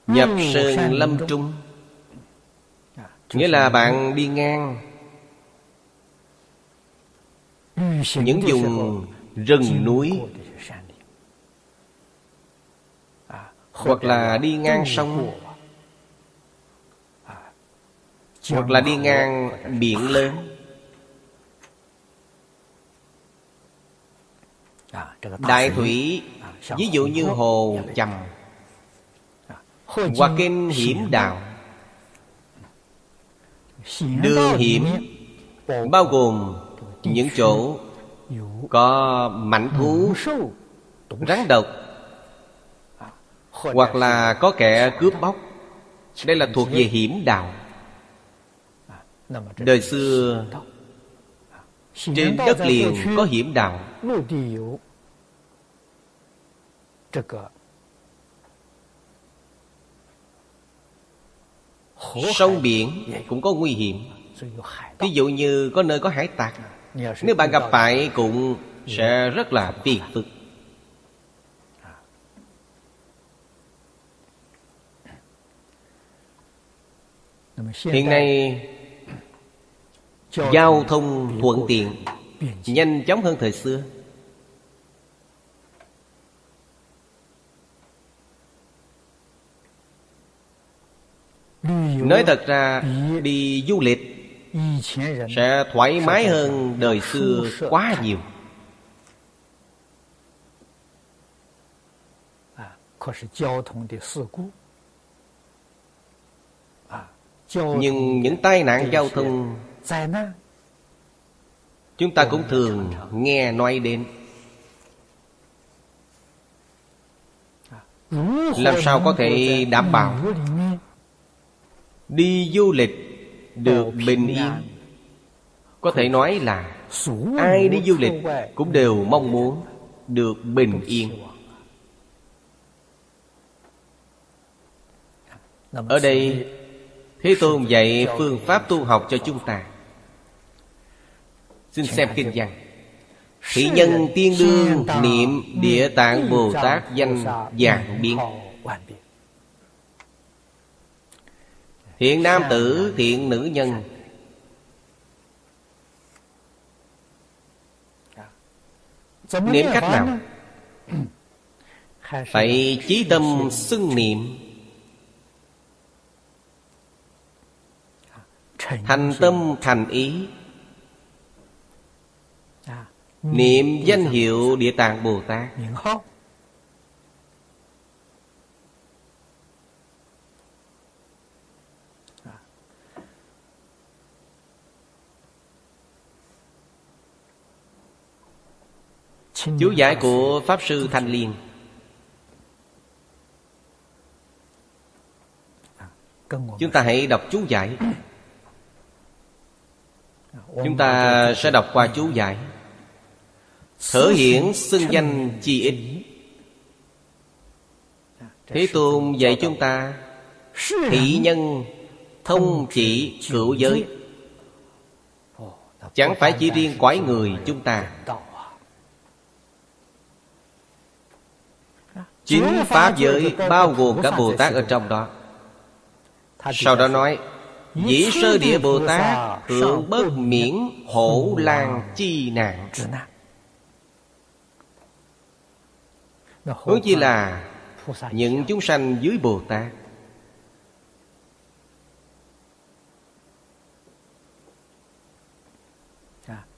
Nhập sơn lâm trung. Nghĩa là bạn đi ngang. Những vùng rừng núi Hoặc là đi ngang sông. Hoặc là đi ngang biển lớn Đại thủy, Ví dụ như hồ chầm Hoặc kinh hiểm đạo. Đường hiểm Bao gồm những chỗ Có mảnh thú Rắn độc hoặc là có kẻ cướp bóc. Đây là thuộc về hiểm đạo. Đời xưa, Trên đất liền có hiểm đạo. Sông biển cũng có nguy hiểm. Ví dụ như có nơi có hải tặc, Nếu bạn gặp phải cũng sẽ rất là phiền phức. Hiện nay Giao thông thuận tiện Nhanh chóng hơn thời xưa. Nói thật ra Đi du lịch Sẽ thoải mái hơn đời xưa quá nhiều Nhưng những tai nạn giao thông Chúng ta cũng thường nghe nói đến. Làm sao có thể đảm bảo? Đi du lịch được bình yên. Có thể nói là Ai đi du lịch cũng đều mong muốn Được bình yên. Ở đây Thế Tôn dạy phương pháp tu học cho chúng ta. Xin xem kinh văn. Thị nhân tiên đương niệm địa tạng Bồ Tát danh dạng biến. Thiện nam tử, thiện nữ nhân. Niệm cách nào? Phải chí tâm xưng niệm thành tâm thành ý. Niệm danh hiệu địa tạng bồ tát. Chú giải của pháp sư thanh liên. Chúng ta hãy đọc chú giải. Chúng ta sẽ đọc qua chú giải. Thở hiển xưng danh chi ích Thế Tôn dạy chúng ta Thị nhân thông chỉ cựu giới. Chẳng phải chỉ riêng quái người chúng ta. Chính Pháp giới bao gồm cả Bồ Tát ở trong đó. Sau đó nói Dĩ sơ địa Bồ Tát Hưởng bất miễn hổ lan chi nạn. Huống chi là Những chúng sanh dưới Bồ Tát.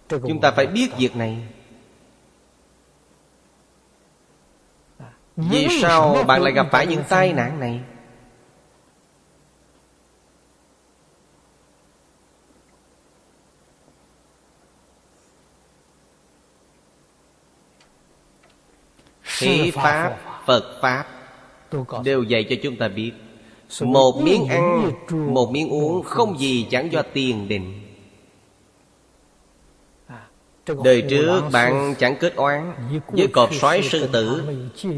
Chúng ta phải biết việc này. Vì sao bạn lại gặp phải những tai nạn này Thế Pháp, Phật Pháp Đều dạy cho chúng ta biết. Một miếng ăn, một miếng uống Không gì chẳng do tiền định. Đời trước bạn chẳng kết oán Với cọp sói sư tử.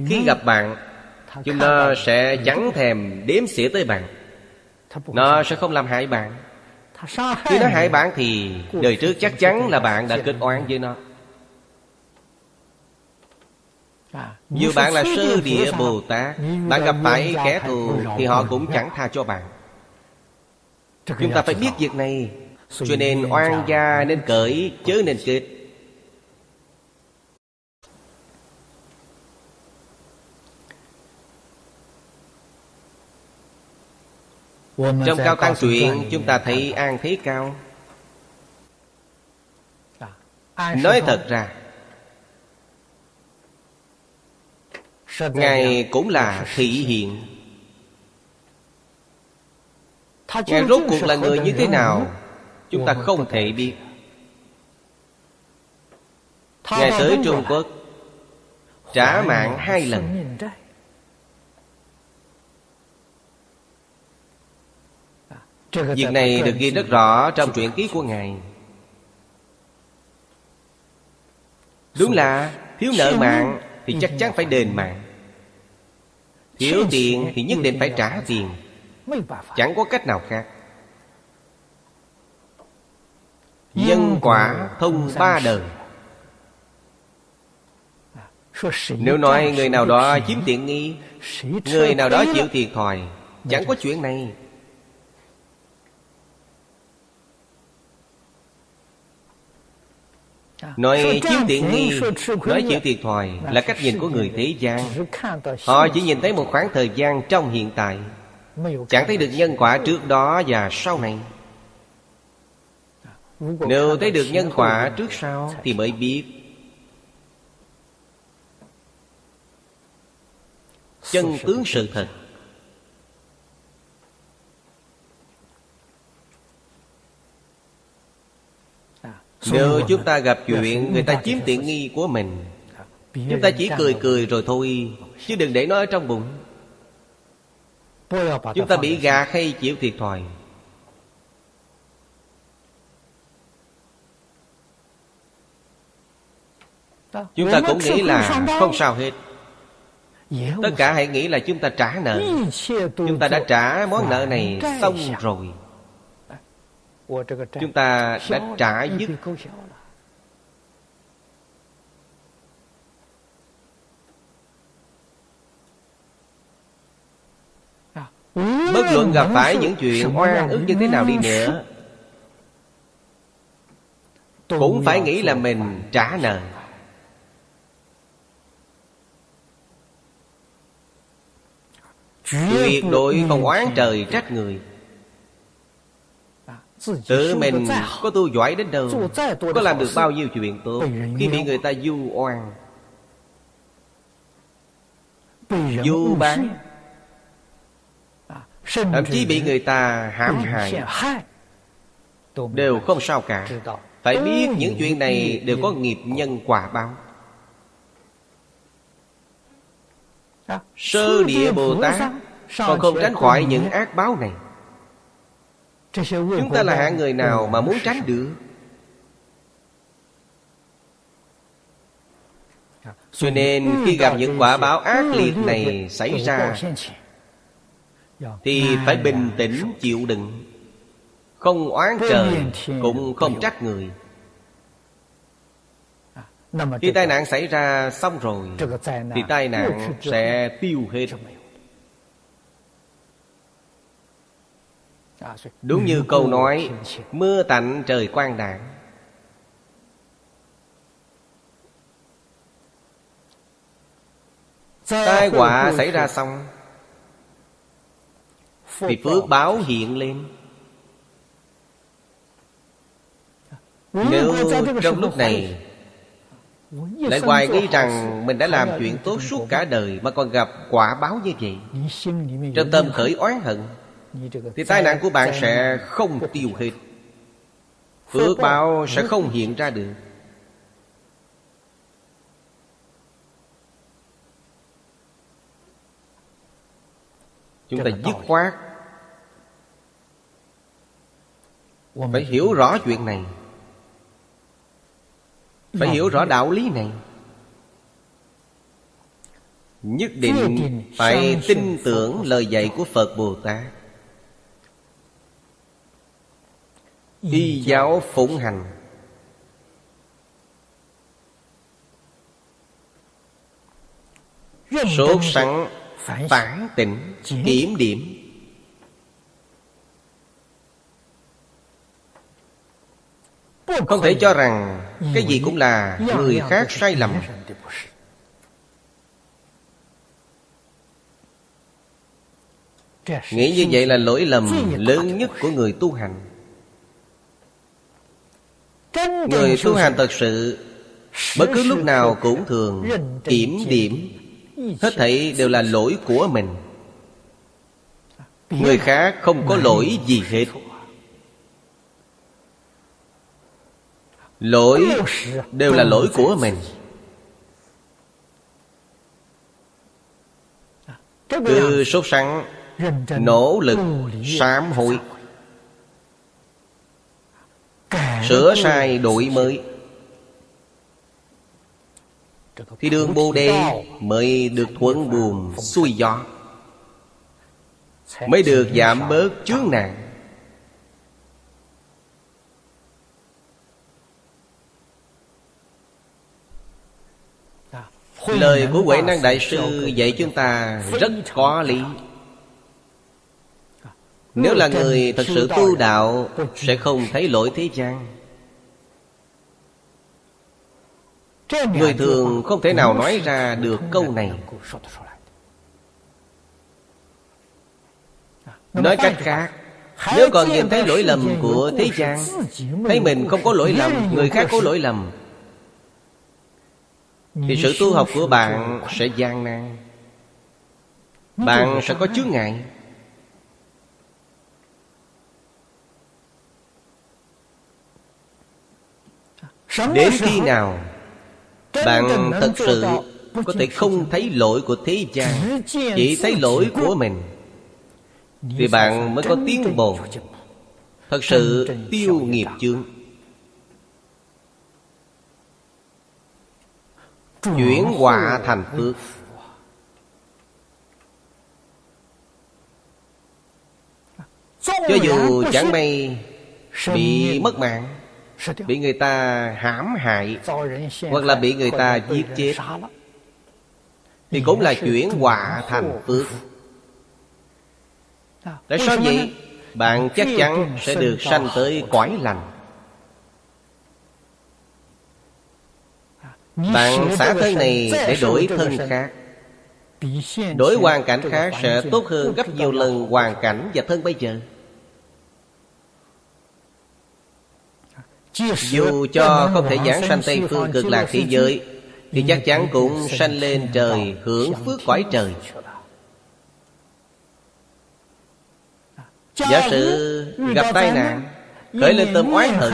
Khi gặp bạn Chúng nó sẽ chẳng thèm đếm xỉa tới bạn. Nó sẽ không làm hại bạn. Khi nó hại bạn thì Đời trước chắc chắn là bạn đã kết oán với nó Dù bạn là sơ địa Bồ Tát Bạn gặp phải kẻ thù Thì họ cũng chẳng tha cho bạn. Chúng ta phải biết việc này. Cho nên oan gia nên cởi Chớ nên kết Trong Cao Tăng Truyện Chúng ta thấy An Thế Cao. Nói thật ra Ngài cũng là thị hiện Ngài rốt cuộc là người như thế nào? Chúng ta không thể biết. Ngài tới Trung Quốc Trả mạng hai lần. Việc này được ghi rất rõ trong truyện ký của Ngài. Đúng là thiếu nợ mạng Thì chắc chắn phải đền mạng Thiếu tiền thì nhất định phải trả tiền. Chẳng có cách nào khác. Nhân quả thông ba đời. Nếu nói người nào đó chiếm tiện nghi Người nào đó chịu thiệt thòi Chẳng có chuyện này Nói chiếm tiện nghi Nói chịu thiệt thòi Là cách nhìn của người thế gian Họ chỉ nhìn thấy một khoảng thời gian trong hiện tại Chẳng thấy được nhân quả trước đó và sau này。Nếu thấy được nhân quả trước sau Thì mới biết。Chân tướng sự thật Nếu chúng ta gặp chuyện Người ta chiếm tiện nghi của mình Chúng ta chỉ cười cười rồi thôi Chứ đừng để nó ở trong bụng. Chúng ta bị gạt hay chịu thiệt thòi. Chúng ta cũng nghĩ là không sao hết. Tất cả hãy nghĩ là chúng ta trả nợ. Chúng ta đã trả món nợ này xong rồi Chúng ta đã trả dứt. Bất luận gặp phải những chuyện oan ức như thế nào đi nữa Cũng phải nghĩ là mình trả nợ. Tuyệt đối không oán trời trách người Tự mình có tu giỏi đến đâu Có làm được bao nhiêu chuyện tốt. Khi bị người ta du oan Du bán Thậm chí bị người ta hãm hại Đều không sao cả. Phải biết những chuyện này đều có nghiệp nhân quả báo. Sơ địa Bồ Tát Còn không tránh khỏi những ác báo này Chúng ta là hạng người nào mà muốn tránh được? Cho nên khi gặp những quả báo ác liệt này xảy ra Thì phải bình tĩnh chịu đựng. Không oán trời Cũng không trách người. Khi tai nạn xảy ra xong rồi Thì tai nạn sẽ tiêu hết Đúng như câu nói, Mưa tạnh trời quang đảng Tai họa xảy ra xong Thì phước báo hiện lên. Nếu trong lúc này Lại hoài nghĩ rằng Mình đã làm chuyện tốt suốt cả đời Mà còn gặp quả báo như vậy, Trong tâm khởi oán hận thì tai nạn của bạn sẽ không tiêu hết. Phước báo sẽ không hiện ra được. Chúng ta dứt khoát. Phải hiểu rõ chuyện này. Phải hiểu rõ đạo lý này. Nhất định phải tin tưởng lời dạy của Phật Bồ Tát Y giáo phụng hành. Sốt sắng phản tỉnh kiểm điểm. Không thể cho rằng cái gì cũng là người khác sai lầm. nghĩ như vậy là lỗi lầm lớn nhất của người tu hành người tu hành thật sự bất cứ lúc nào cũng thường kiểm điểm. Hết thảy đều là lỗi của mình. Người khác không có lỗi gì hết. Lỗi đều là lỗi của mình. Cứ sốt sắng Nỗ lực sám hối Sửa sai đổi mới. Thì đường Bồ Đề mới được thuận buồm xuôi gió Mới được giảm bớt chướng nạn Lời của Huệ Năng Đại Sư dạy chúng ta rất có lý Nếu là người thật sự tu đạo Sẽ không thấy lỗi thế gian. Người thường không thể nào nói ra được câu này. Nói cách khác Nếu còn nhìn thấy lỗi lầm của thế gian Thấy mình không có lỗi lầm Người khác có lỗi lầm Thì sự tu học của bạn sẽ gian nan. Bạn sẽ có chướng ngại Đến khi nào bạn thật sự có thể không thấy lỗi của thế gian Chỉ thấy lỗi của mình Thì bạn mới có tiến bộ. Thật sự tiêu nghiệp chương Chuyển họa thành phước. Cho dù chẳng may Bị mất mạng Bị người ta hãm hại Hoặc là bị người ta giết chết. Thì cũng là chuyển họa thành phước. Tại sao vậy? Bạn chắc chắn sẽ được sanh tới cõi lành. Bạn xả thân này để đổi thân khác. Đổi hoàn cảnh khác sẽ tốt hơn gấp nhiều lần hoàn cảnh và thân bây giờ Dù cho không thể giảng sanh Tây Phương cực lạc thế giới Thì chắc chắn cũng sanh lên trời hưởng phước cõi trời. Giả sử gặp tai nạn Khởi lên tâm oán hận.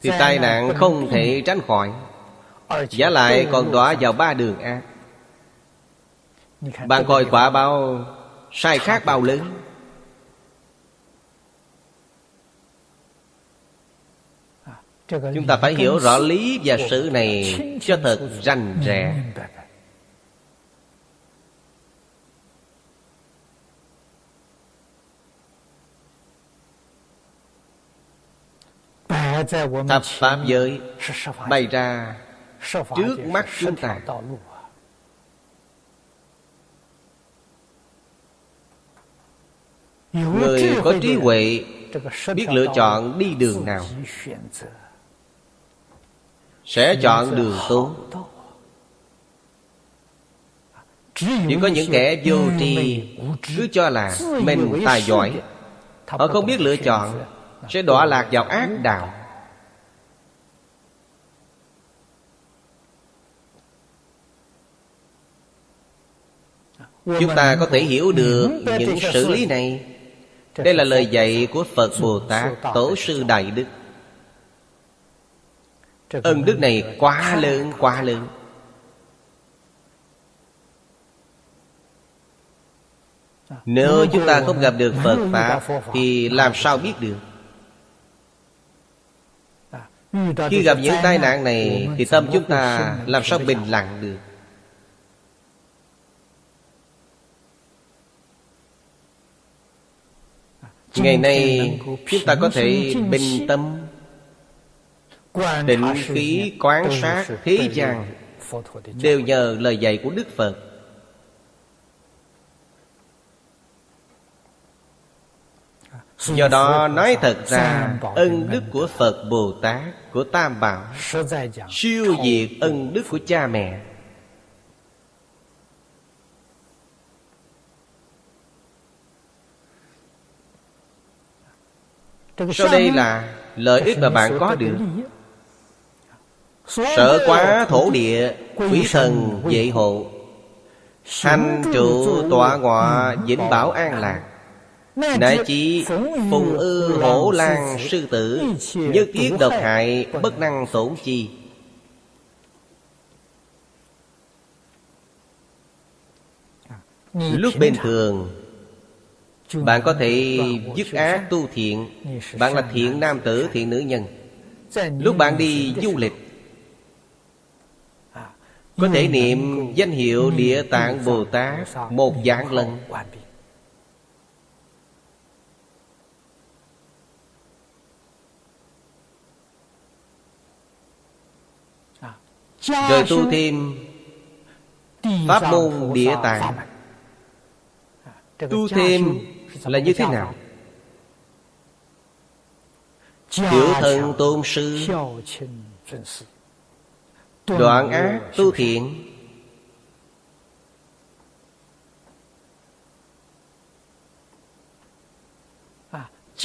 Thì tai nạn không thể tránh khỏi. Giả lại còn đọa vào ba đường ác Bạn coi quả bao Sai khác bao lớn Chúng ta phải hiểu rõ lý và sự này Cho thật rành rẽ Thập Pháp giới bày ra trước mắt chúng ta. Người có trí huệ biết lựa chọn đi đường nào Sẽ chọn đường tốt Chỉ có những kẻ vô tri Cứ cho là mình tài giỏi. Họ không biết lựa chọn Sẽ đọa lạc vào ác đạo. Chúng ta có thể hiểu được những xử lý này. Đây là lời dạy của Phật Bồ Tát Tổ sư Đại Đức Ân đức này quá lớn quá lớn. Nếu chúng ta không gặp được Phật Pháp Thì làm sao biết được? Khi gặp những tai nạn này Thì tâm chúng ta làm sao bình lặng được? Ngày nay chúng ta có thể bình tâm Định khí quán sát thế gian Đều nhờ lời dạy của Đức Phật. Do đó nói thật ra Ân đức của Phật Bồ Tát Của Tam Bảo Siêu diệt ân đức của cha mẹ. Sau đây là lợi ích mà bạn có được Sợ quá thổ địa Quý thần dạy hộ. Hành trụ tọa ngọa Vĩnh bảo an lạc. Đại chỉ phùng ư hổ lan sư tử Nhất thiết độc hại Bất năng tổn chi. Lúc bình thường bạn có thể dứt ác tu thiện. Bạn là thiện nam tử, thiện nữ nhân. Lúc bạn đi du lịch Có thể niệm danh hiệu Địa Tạng Bồ Tát Một dạng lần. Rồi tu thêm Pháp môn Địa Tạng. Tu thêm là như thế nào? Tiểu thần tôn sư Đoạn ác tu thiện.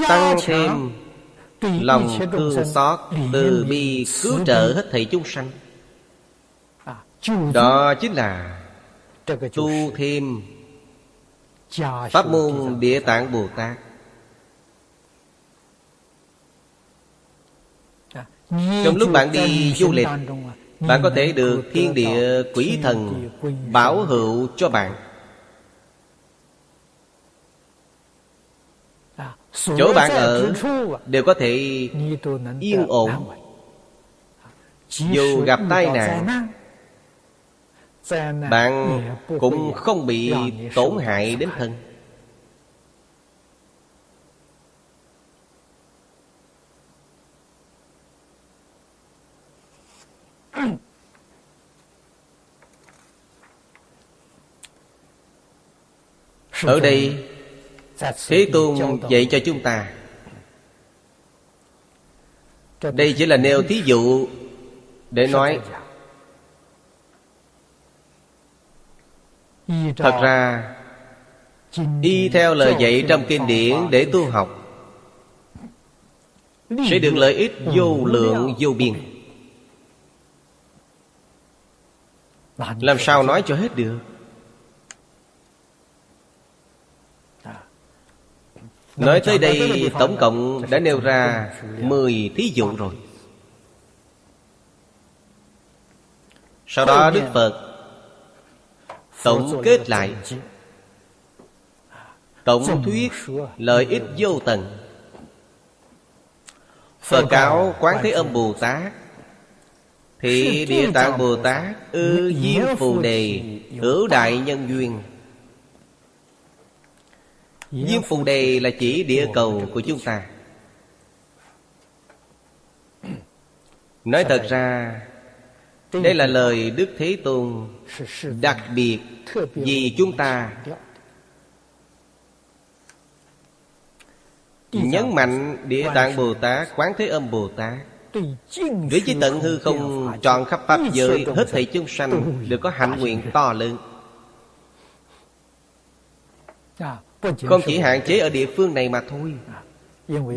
Tăng thêm Lòng thương xót Từ bi cứu trợ hết thầy chúng sanh. Đó chính là Tu thêm Pháp môn Địa Tạng Bồ Tát. Trong lúc bạn đi du lịch bạn có thể được thiên địa quỷ thần Bảo hữu cho bạn. Chỗ bạn ở Đều có thể yên ổn. Dù gặp tai nạn, bạn cũng không bị tổn hại đến thân. Ở đây Thế Tôn dạy cho chúng ta. Đây chỉ là nêu thí dụ Để nói. Thật ra Y theo lời dạy trong kinh điển để tu học. Sẽ được lợi ích vô lượng vô biên. Làm sao nói cho hết được Nói tới đây tổng cộng đã nêu ra 10 thí dụ rồi. Sau đó Đức Phật Tổng kết lại. Tổng thuyết lợi ích vô tận. Phật cáo Quán Thế Âm Bồ Tát Thị Địa Tạng Bồ Tát Ư Diêm Phù Đề Hữu Đại Nhân Duyên Diêm Phù Đề là chỉ địa cầu của chúng ta. Nói thật ra Đây là lời Đức Thế Tôn Đặc biệt vì chúng ta. Nhấn mạnh Địa Tạng Bồ Tát Quán Thế Âm Bồ Tát. Đối với tận hư không tròn khắp Pháp giới Hết thảy chúng sanh Đều có hạnh nguyện to lớn Không chỉ hạn chế ở địa phương này mà thôi.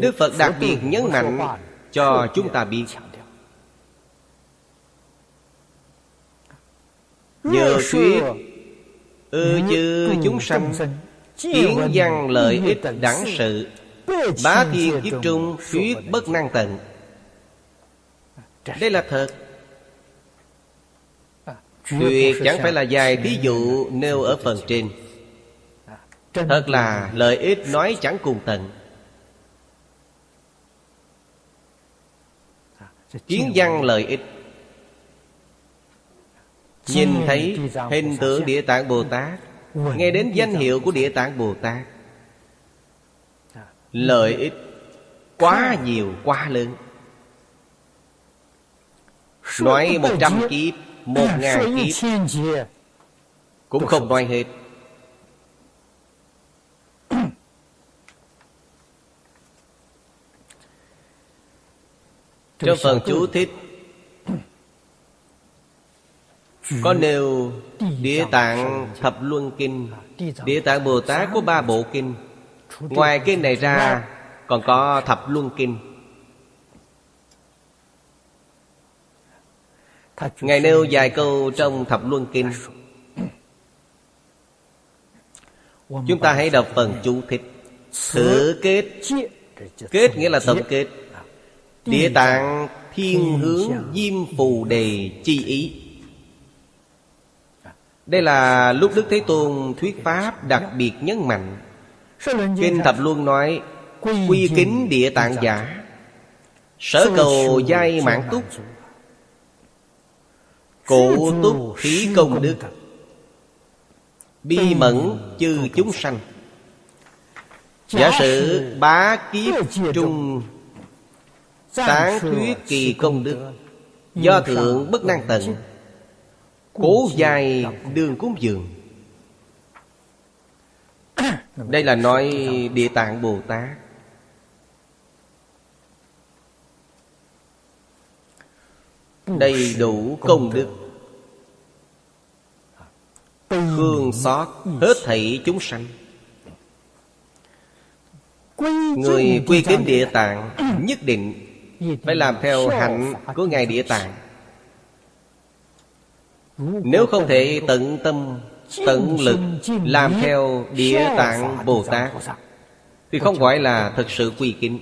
Đức Phật đặc biệt nhấn mạnh Cho chúng ta biết. Nhờ thuyết Ư chư chúng sanh Kiến văn lợi ích đẳng sự Bá thiên kiếp trung thuyết bất năng tận. Đây là thật. Tuyệt chẳng phải là dài thí dụ nêu ở phần trên Thật là lợi ích nói chẳng cùng tận. Kiến văn lợi ích. Nhìn thấy hình tượng Địa Tạng Bồ Tát Nghe đến danh hiệu của Địa Tạng Bồ Tát. Lợi ích quá nhiều quá lớn. Nói một trăm kiếp Một ngàn kiếp. Cũng không nói hết Trong phần chú thích. Có nêu Địa Tạng Thập Luân Kinh Địa Tạng Bồ Tát có ba bộ kinh. Ngoài kinh này ra Còn có Thập Luân Kinh. Ngài nêu vài câu trong Thập Luân Kinh. Chúng ta hãy đọc phần chú thích. Thử kết. Kết nghĩa là tổng kết Địa tạng thiên hướng diêm phù đề chi ý. Đây là lúc Đức Thế Tôn thuyết Pháp đặc biệt nhấn mạnh. Kinh Thập Luân nói Quy kính địa tạng giả Sở cầu giai mãn túc Cụ túc khí công đức Bi mẫn chư chúng sanh. Giả sử bá kiếp trung Tán thuyết kỳ công đức. Do thượng bất năng tận Cố dài đường cúng dường. Đây là nói Địa Tạng Bồ Tát. Đầy đủ công đức. Thương xót hết thảy chúng sanh. Người quy kính địa tạng Nhất định phải làm theo hạnh của Ngài Địa Tạng. Nếu không thể tận tâm, Tận lực Làm theo Địa Tạng Bồ Tát, Thì không gọi là thực sự quy kính.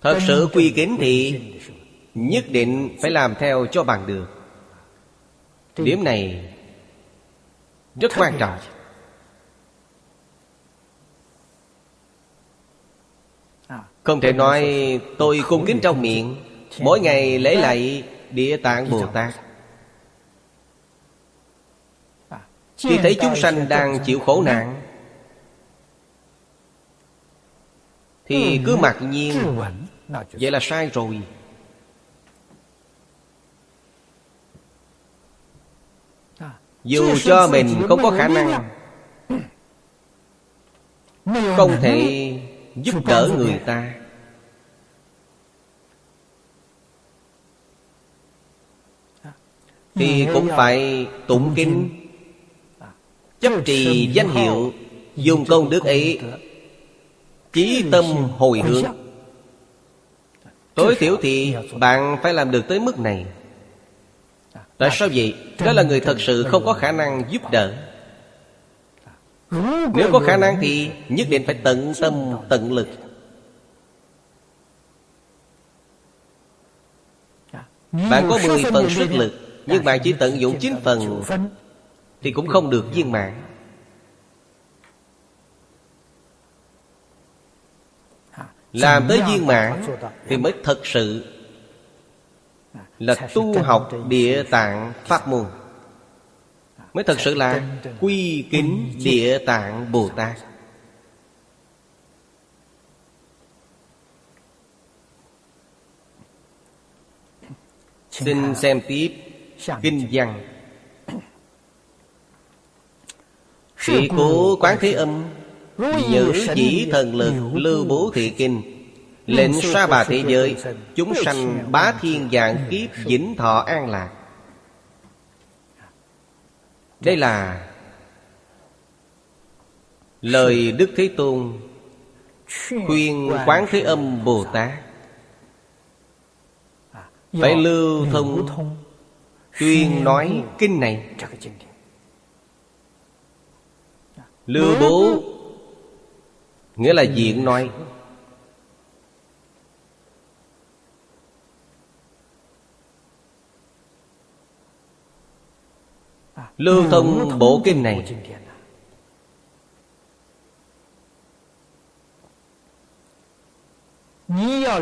Thật sự quy kính thì Nhất định phải làm theo cho bằng được. Điểm này Rất quan trọng. Không thể nói tôi cung kính trong miệng. Mỗi ngày lễ lạy Địa Tạng Bồ Tát Khi thấy chúng sanh đang chịu khổ nạn Thì cứ mặc nhiên Vậy là sai rồi. Dù cho mình không có khả năng Không thể giúp đỡ người ta. Thì cũng phải tụng kinh Chấp trì danh hiệu Dùng công đức ấy. Chí tâm hồi hướng. Tối thiểu thì bạn phải làm được tới mức này. Tại sao vậy? Đó là người thật sự không có khả năng giúp đỡ nếu có khả năng thì nhất định phải tận tâm, tận lực. Bạn có 10 phần sức lực Nhưng bạn chỉ tận dụng 9 phần Thì cũng không được viên mãn. Làm tới viên mãn Thì mới thật sự Là tu học địa tạng pháp môn. Mới thật sự là Quy kính địa tạng Bồ Tát. Xin xem tiếp Kinh văn. Sự cố Quán Thế Âm, Nhữ chỉ thần lực lưu bố thị kinh, Lệnh xa bà thế giới, Chúng sanh bá thiên dạng kiếp Vĩnh thọ an lạc. Đây là Lời Đức Thế Tôn Khuyên Quán Thế Âm Bồ Tát. Phải lưu thông Tuyên nói kinh này. Lưu bố Nghĩa là diện nói. Lưu thông bộ kinh này.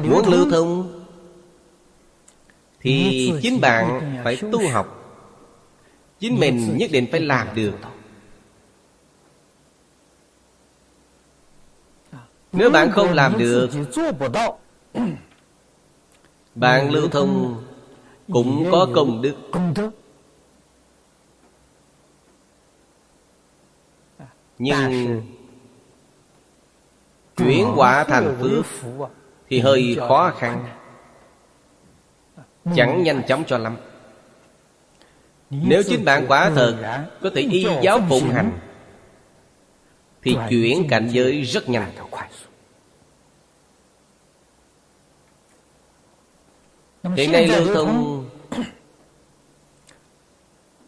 Muốn lưu thông Thì chính bạn phải tu học. Chính mình nhất định phải làm được. Nếu bạn không làm được Bạn lưu thông Cũng có công đức Nhưng Chuyển quả thành phước Thì hơi khó khăn. Chẳng nhanh chóng cho lắm. Nếu chính bạn quả thật Có thể y giáo phụng hành Thì chuyển cảnh giới rất nhanh. Hiện nay lưu thông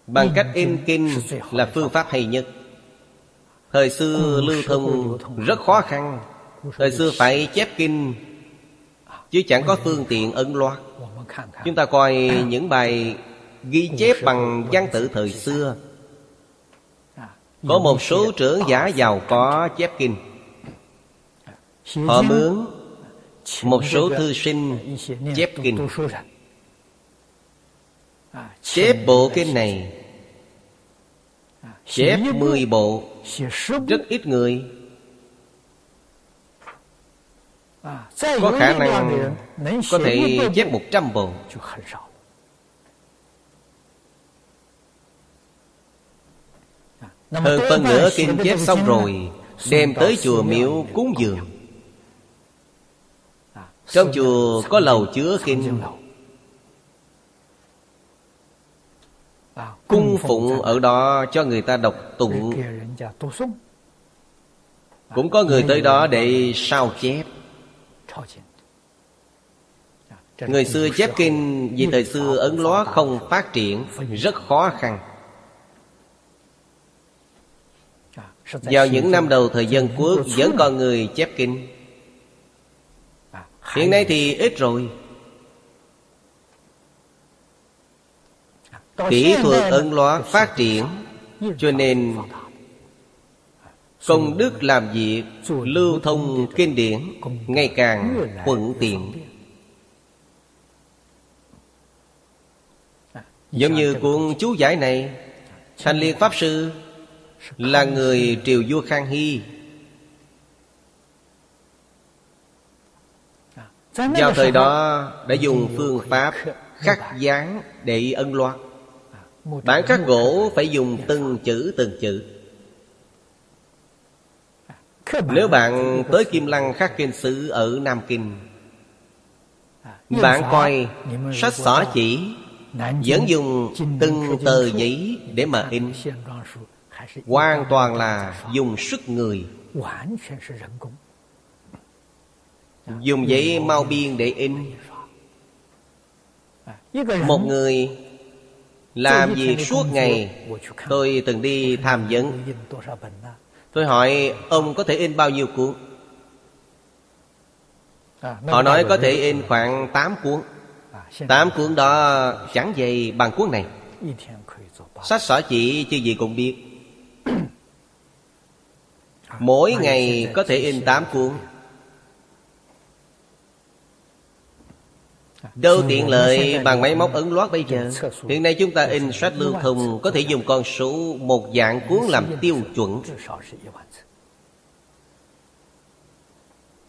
Bằng cách in kinh là phương pháp hay nhất Thời xưa lưu thông rất khó khăn. Thời xưa phải chép kinh Chứ chẳng có phương tiện ấn loạt Chúng ta coi những bài ghi chép bằng văn tự thời xưa. Có một số trưởng giả giàu có chép kinh. Họ mướn một số thư sinh chép kinh. Chép bộ kinh này. Chép mười bộ Rất ít người. Có khả năng Có thể chép một trăm bộ. Hơn phân nửa kinh chép xong rồi Đem tới chùa miếu cúng dường. Trong chùa có lầu chứa kinh Cung phụng ở đó cho người ta đọc tụng. Cũng có người tới đó để sao chép. Người xưa chép kinh Vì thời xưa Ấn Ló không phát triển Rất khó khăn. Vào những năm đầu thời dân quốc Vẫn còn người chép kinh. Hiện nay thì ít rồi Kỹ thuật ấn loa phát triển. Cho nên Công đức làm việc Lưu thông kinh điển Ngày càng thuận tiện. Giống như cuốn chú giải này Thành Liên Pháp Sư Là người triều vua Khang Hy. Vào thời đó đã dùng phương pháp khắc dán để ân loạt Bản khắc gỗ phải dùng từng chữ từng chữ. Nếu bạn tới Kim Lăng khắc kinh sứ ở Nam Kinh Bạn coi sách xỏ chỉ Vẫn dùng từng tờ giấy để mà in. Hoàn toàn là dùng sức người. Dùng giấy mau biên để in. Một người làm việc suốt ngày Tôi từng đi tham vấn. Tôi hỏi ông có thể in bao nhiêu cuốn? Họ nói có thể in khoảng 8 cuốn. 8 cuốn đó chẳng dày bằng cuốn này. Sách xỏ chỉ chứ gì cũng biết. Mỗi ngày có thể in 8 cuốn. Đâu tiện lợi bằng máy móc ấn loát bây giờ? Hiện nay chúng ta in sách lưu thông Có thể dùng con số một dạng cuốn làm tiêu chuẩn.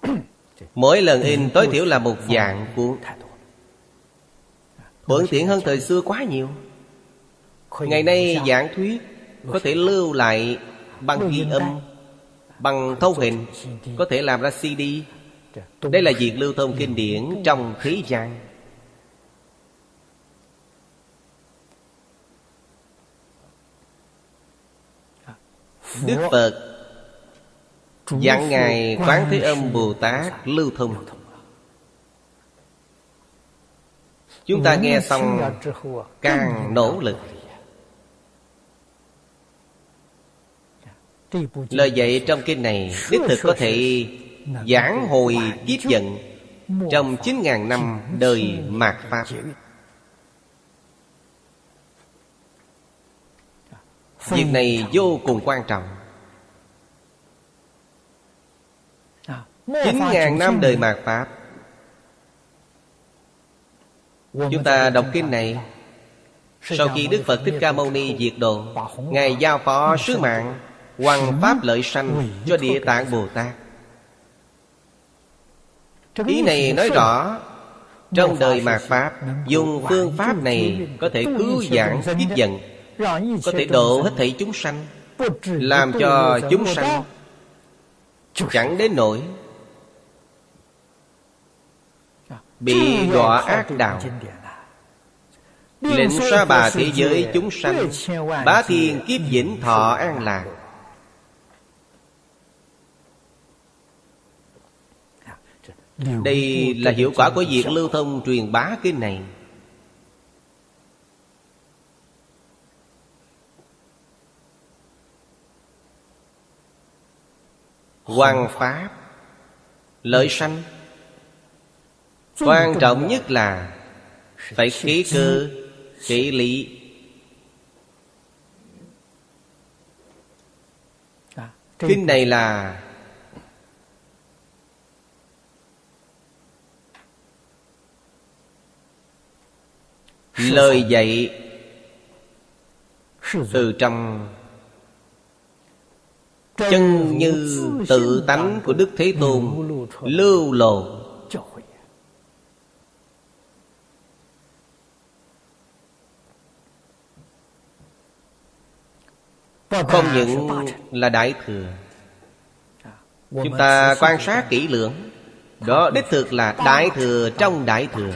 Mỗi lần in tối thiểu là một dạng cuốn. Bận tiện hơn thời xưa quá nhiều. Ngày nay giảng thuyết Có thể lưu lại bằng ghi âm Bằng thấu hình. Có thể làm ra CD đây là việc lưu thông kinh điển trong thế gian. Đức Phật phù Ngài Quán Thế Âm Bồ Tát Tát lưu thông. Chúng ta nghe xong càng nỗ lực. Lời dạy trong kinh này Đích thực có thể giảng hồi kiếp giận, Trong 9.000 năm đời mạt Pháp. Việc này vô cùng quan trọng. 9.000 năm đời mạt Pháp. Chúng ta đọc kinh này. Sau khi Đức Phật Thích Ca Mâu Ni diệt độ, Ngài giao phó sứ mạng Hoàng Pháp lợi sanh cho Địa Tạng Bồ Tát. Ý này nói rõ Trong đời mạt Pháp Dùng phương pháp này Có thể cứu giảng kiếp giận Có thể độ hết thảy chúng sanh Làm cho chúng sanh Chẳng đến nỗi Bị đọa ác đạo. Lệnh xoa bà thế giới chúng sanh Bá thiên kiếp vĩnh thọ an lạc Đây là hiệu quả của việc lưu thông truyền bá kinh này. Hoàng Pháp Lợi sanh. Quan trọng nhất là Phải ký cơ Kỹ lý. Kinh này là Lời dạy Từ trong Chân như tự tánh của Đức Thế Tôn Lưu lộ. Không những là Đại Thừa Chúng ta quan sát kỹ lưỡng. Đó đích thực là Đại Thừa trong Đại Thừa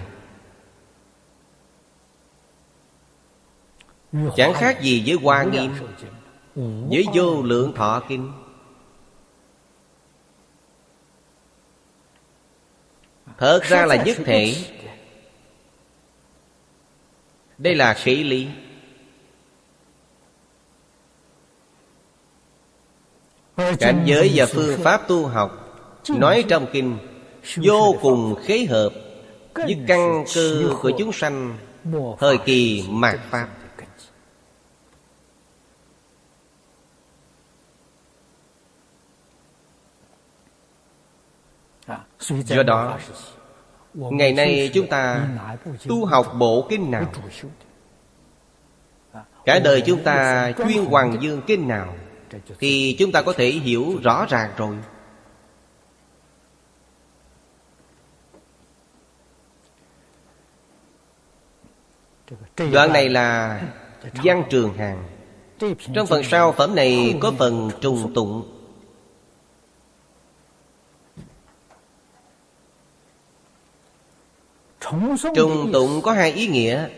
Chẳng khác gì với Hoa Nghiêm Với vô lượng thọ kinh. Thật ra là nhất thể. Đây là kỹ lý. Cảnh giới và phương pháp tu học Nói trong kinh Vô cùng khế hợp Với căn cơ của chúng sanh Thời kỳ mạt Pháp Do đó, Ngày nay chúng ta Tu học bộ kinh nào? Cả đời chúng ta chuyên hoàng dương kinh nào Thì chúng ta có thể hiểu rõ ràng rồi. Đoạn này là Văn Trường Hàng Trong phần sau, phẩm này có phần trùng tụng. Trùng tụng có hai ý nghĩa.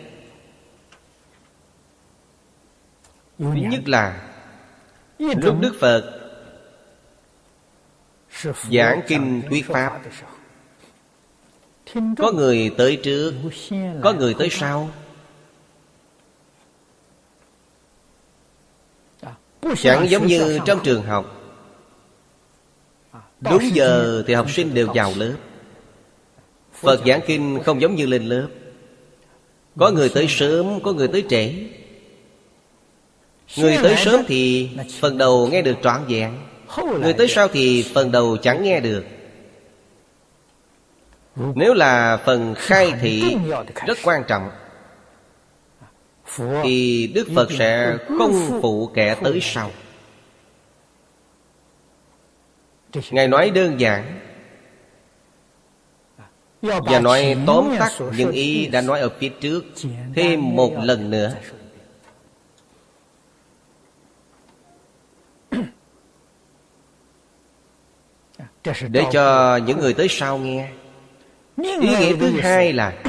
Nhất là Lúc Đức Phật Giảng kinh thuyết Pháp. Có người tới trước Có người tới sau. Chẳng giống như trong trường học. Đúng giờ thì học sinh đều vào lớp Phật giảng kinh không giống như lên lớp. Có người tới sớm, Có người tới trễ. Người tới sớm thì Phần đầu nghe được trọn vẹn. Người tới sau thì phần đầu chẳng nghe được. Nếu là phần khai thị, Rất quan trọng. Thì Đức Phật sẽ không phụ kẻ tới sau. Ngài nói đơn giản và nói tóm tắt những ý đã nói ở phía trước Thêm một lần nữa. Để cho những người tới sau nghe. Ý nghĩa thứ hai là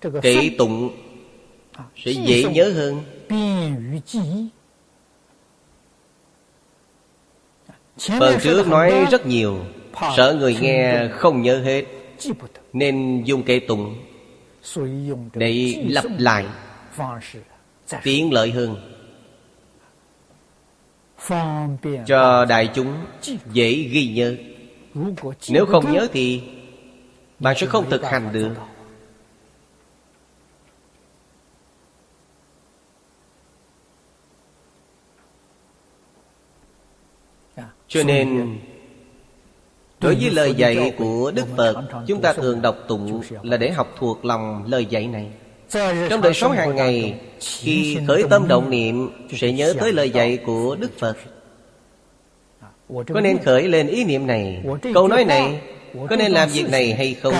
Kỵ tụng Sẽ dễ nhớ hơn. Phần trước nói rất nhiều Sợ người nghe không nhớ hết Nên dùng kệ tụng Để lặp lại Tiện lợi hơn Cho đại chúng dễ ghi nhớ。Nếu không nhớ thì Bạn sẽ không thực hành được。Cho nên Đối với lời dạy của Đức Phật Chúng ta thường đọc tụng Là để học thuộc lòng lời dạy này. Trong đời sống hàng ngày Khi khởi tâm động niệm Sẽ nhớ tới lời dạy của Đức Phật. Có nên khởi lên ý niệm này? Câu nói này Có nên làm việc này hay không?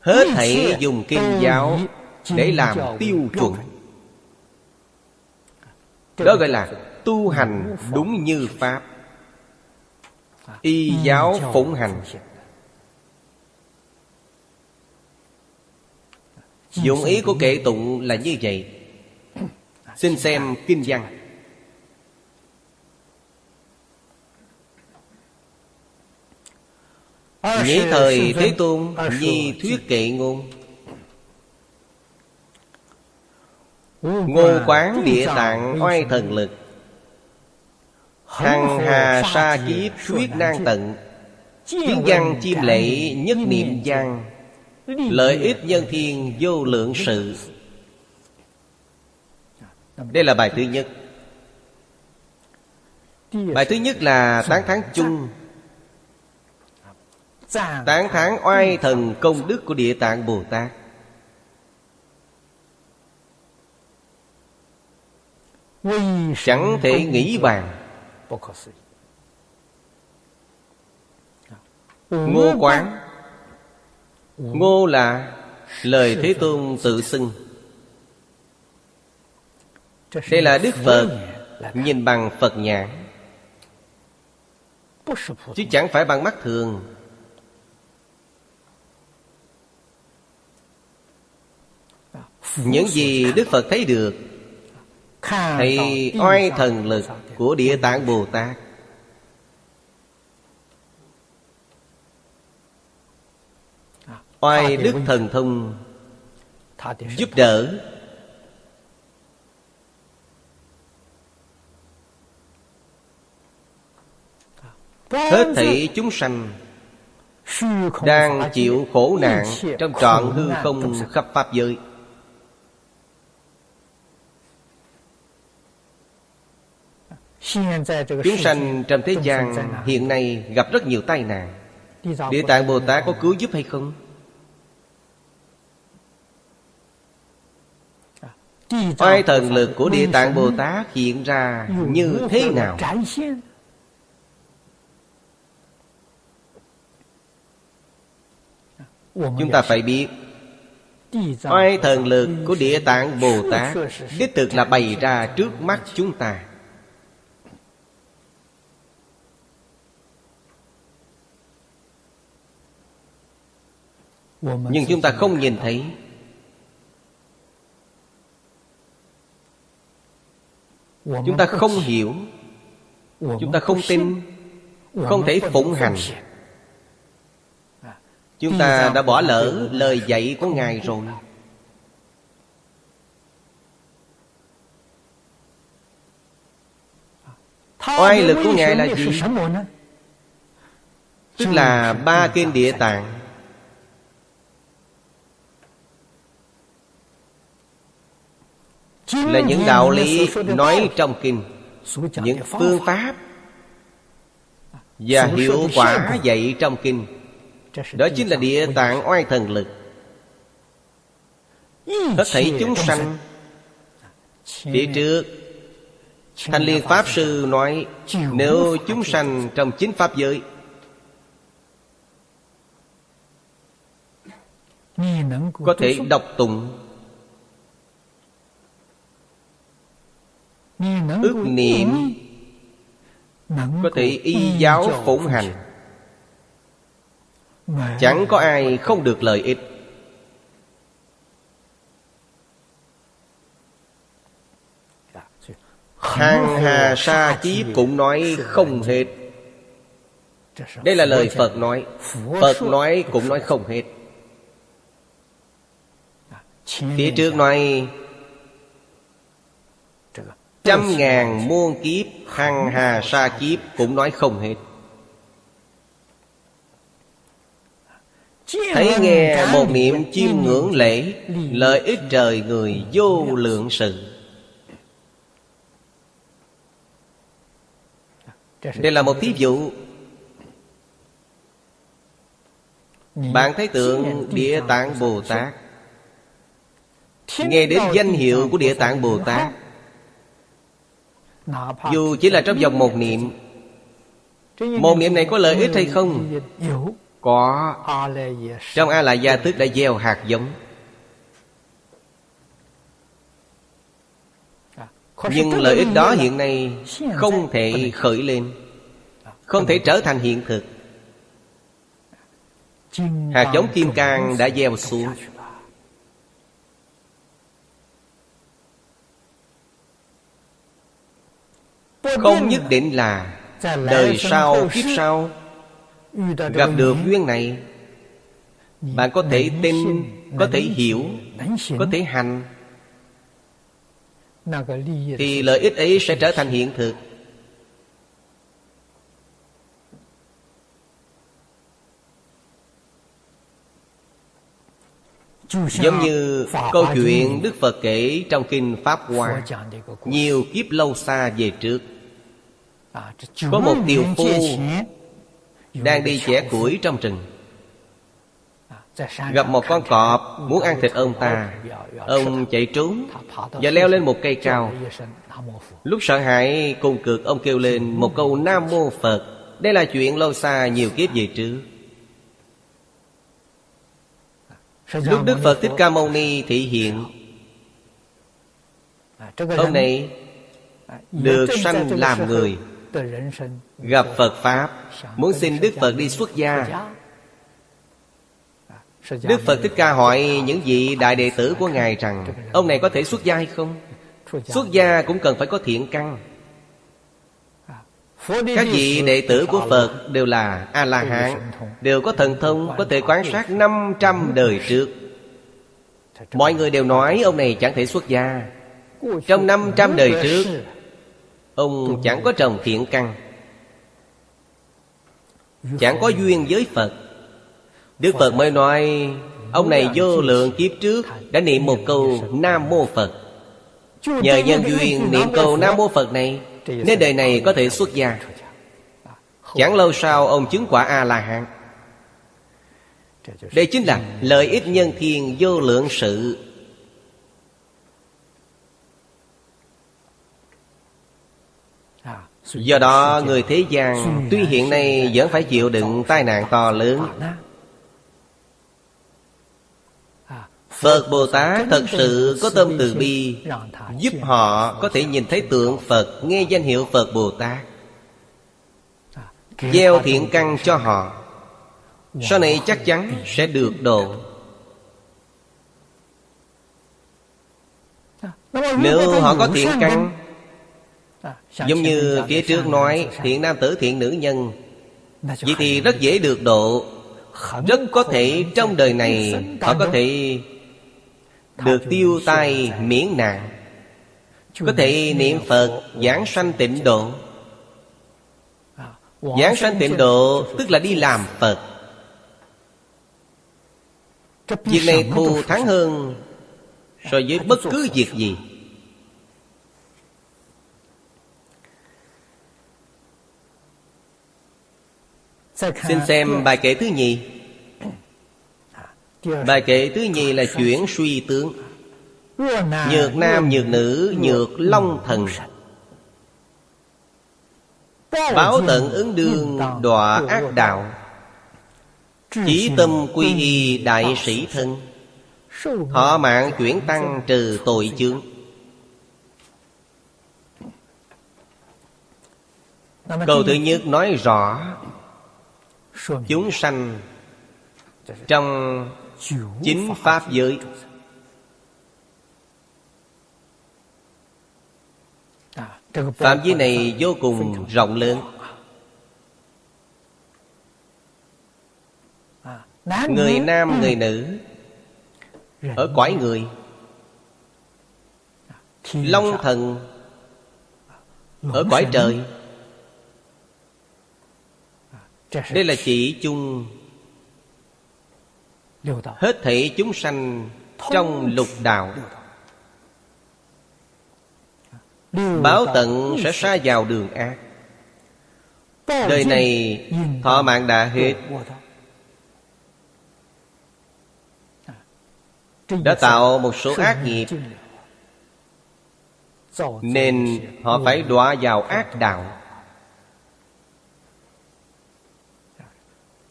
Hết thảy dùng kinh giáo Để làm tiêu chuẩn. Đó gọi là tu hành đúng như Pháp. Y giáo phụng hành. Dụng ý của kệ tụng là như vậy. Xin xem kinh văn. Nhĩ thời Thế Tôn, Nhi thuyết kệ ngôn. Ngô quán địa tạng oai thần lực. Hằng hà sa kiếp thuyết nan tận. Tiếng văn chim lệ nhất niệm văn. Lợi ích nhân thiên vô lượng sự. Đây là bài thứ nhất. Bài thứ nhất là tán thán chung. Tán thán oai thần công đức của Địa Tạng Bồ Tát. Chẳng thể nghĩ bàn Ngô quán. Ngô là lời Thế Tôn tự xưng. Đây là Đức Phật Nhìn bằng Phật nhãn Chứ chẳng phải bằng mắt thường. Những gì Đức Phật thấy được Thấy oai thần lực của Địa Tạng Bồ Tát. Oai đức thần thông Giúp đỡ. Hết thảy chúng sanh Đang chịu khổ nạn Trong trọn hư không khắp Pháp giới Chúng sanh trong thế gian hiện nay gặp rất nhiều tai nạn. Địa Tạng Bồ Tát có cứu giúp hay không? Oai thần lực của Địa Tạng Bồ Tát hiện ra như thế nào? Chúng ta phải biết Oai thần lực của Địa Tạng Bồ Tát Đích thực là bày ra trước mắt chúng ta Nhưng chúng ta không nhìn thấy. Chúng ta không hiểu. Chúng ta không tin. Không thể phụng hành. Chúng ta đã bỏ lỡ lời dạy của Ngài rồi. Oai lực của Ngài là gì? Tức là ba kinh địa tạng Là những đạo lý nói trong kinh. Những phương pháp Và hiệu quả dạy trong kinh. Đó chính là địa tạng oai thần lực. Hết thảy chúng sanh Phía trước. Thanh Liên Pháp Sư nói Nếu chúng sanh trong chính Pháp giới Có thể đọc tụng Ước niệm Có thể y giáo phụng hành. Chẳng có ai không được lợi ích. Hàng hà sa chí cũng nói không hết. Đây là lời Phật nói. Phật nói cũng nói không hết. Phía trước nói Trăm ngàn muôn kiếp Hằng hà sa kiếp Cũng nói không hết. Thấy nghe một niệm chiêm ngưỡng lễ Lợi ích trời người vô lượng sự. Đây là một thí dụ. Bạn thấy tượng Địa Tạng Bồ Tát. Nghe đến danh hiệu của Địa Tạng Bồ Tát dù chỉ là trong vòng một niệm Một niệm này có lợi ích hay không? Có Trong A Lại Gia tức đã gieo hạt giống Nhưng lợi ích đó hiện nay Không thể khởi lên Không thể trở thành hiện thực Hạt giống kim cang đã gieo xuống Không nhất định là Đời sau kiếp sau Gặp được duyên này. Bạn có thể tin Có thể hiểu Có thể hành. Thì lợi ích ấy sẽ trở thành hiện thực Giống như câu chuyện Đức Phật kể trong Kinh Pháp Hoa. Nhiều kiếp lâu xa về trước. Có một tiều phu Đang đi chẻ củi trong rừng. Gặp một con cọp muốn ăn thịt ông ta. Ông chạy trốn Và leo lên một cây cao. Lúc sợ hãi cùng cực ông kêu lên một câu Nam Mô Phật. Đây là chuyện lâu xa nhiều kiếp về trước Lúc Đức Phật Thích Ca Mâu Ni thị hiện Ông này được sanh làm người, Gặp Phật Pháp. Muốn xin Đức Phật đi xuất gia. Đức Phật Thích Ca hỏi những vị đại đệ tử của Ngài rằng, Ông này có thể xuất gia hay không? Xuất gia cũng cần phải có thiện căn các vị đệ tử của Phật đều là A-la-hán Đều có thần thông Có thể quan sát 500 đời trước. Mọi người đều nói ông này chẳng thể xuất gia. Trong 500 đời trước Ông chẳng có trồng thiện căn Chẳng có duyên với Phật. Đức Phật mới nói Ông này vô lượng kiếp trước Đã niệm một câu Nam Mô Phật. Nhờ nhân duyên niệm câu Nam Mô Phật này nên đời này có thể xuất gia. Chẳng lâu sau, ông chứng quả A-la-hán. Đây chính là lợi ích nhân thiên vô lượng sự. Do đó, người thế gian Tuy hiện nay vẫn phải chịu đựng tai nạn to lớn. Phật Bồ Tát thật sự có tâm từ bi Giúp họ có thể nhìn thấy tượng Phật Nghe danh hiệu Phật Bồ Tát. Gieo thiện căn cho họ. Sau này chắc chắn sẽ được độ. Nếu họ có thiện căn Giống như phía trước nói Thiện nam tử thiện nữ nhân. Vậy thì rất dễ được độ. Rất có thể trong đời này Họ có thể Được tiêu tai miễn nạn. Có thể niệm Phật Giảng sanh tịnh độ. Giảng sanh tịnh độ Tức là đi làm Phật. Việc này thù thắng hơn So với bất cứ việc gì. Xin xem bài kệ thứ nhì Bài kệ thứ nhì là chuyển suy tướng. Nhược nam, nhược nữ, nhược long thần. Báo tận ứng đương đọa ác đạo. Chí tâm quy y đại sĩ thân. Họ mạng chuyển tăng trừ tội chướng. Câu thứ nhất nói rõ Chúng sanh Trong chính Pháp giới. Phạm vi này vô cùng rộng lớn. Người nam người nữ Ở cõi người. Long thần Ở cõi trời. Đây là chỉ chung Hết thảy chúng sanh Trong lục đạo. Báo tận sẽ xa vào đường ác. Đời này thọ mạng đã hết. Đã tạo một số ác nghiệp. Nên họ phải đọa vào ác đạo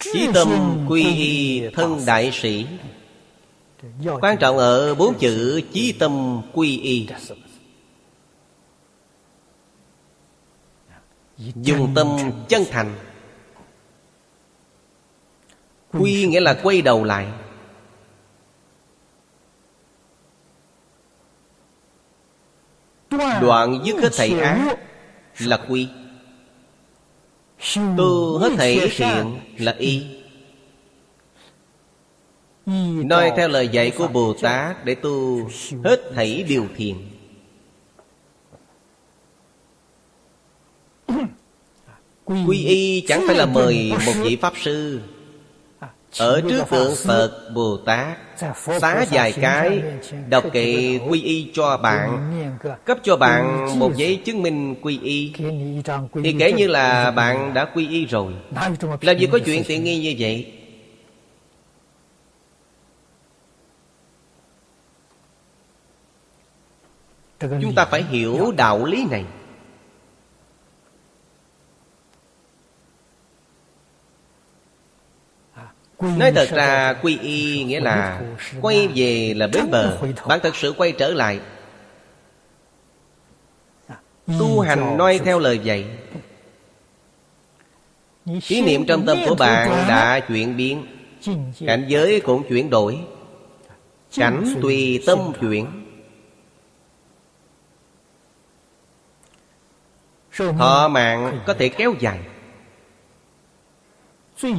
Chí tâm quy y thân đại sĩ. Quan trọng ở bốn chữ chí tâm quy y. Dùng tâm chân thành. Quy nghĩa là quay đầu lại. Đoạn dứt hết thầy ác Là quy Tu hết thầy thiện là y. Nói theo lời dạy của Bồ Tát Để tu hết thảy điều thiện. Quy y chẳng phải là mời một vị Pháp Sư Ở trước tượng Phật Bồ Tát Xá vài cái Đọc kệ quy y cho bạn Cấp cho bạn một giấy chứng minh quy y. Thì kể như là bạn đã quy y rồi. Làm gì có chuyện tiện nghi như vậy. Chúng ta phải hiểu đạo lý này Nói thật ra quy y nghĩa là Quay về. là bến bờ Bạn thật sự quay trở lại. Tu hành noi theo lời dạy. Ý niệm trong tâm của bạn đã chuyển biến. Cảnh giới cũng chuyển đổi. Cảnh tùy tâm chuyển. Thọ mạng có thể kéo dài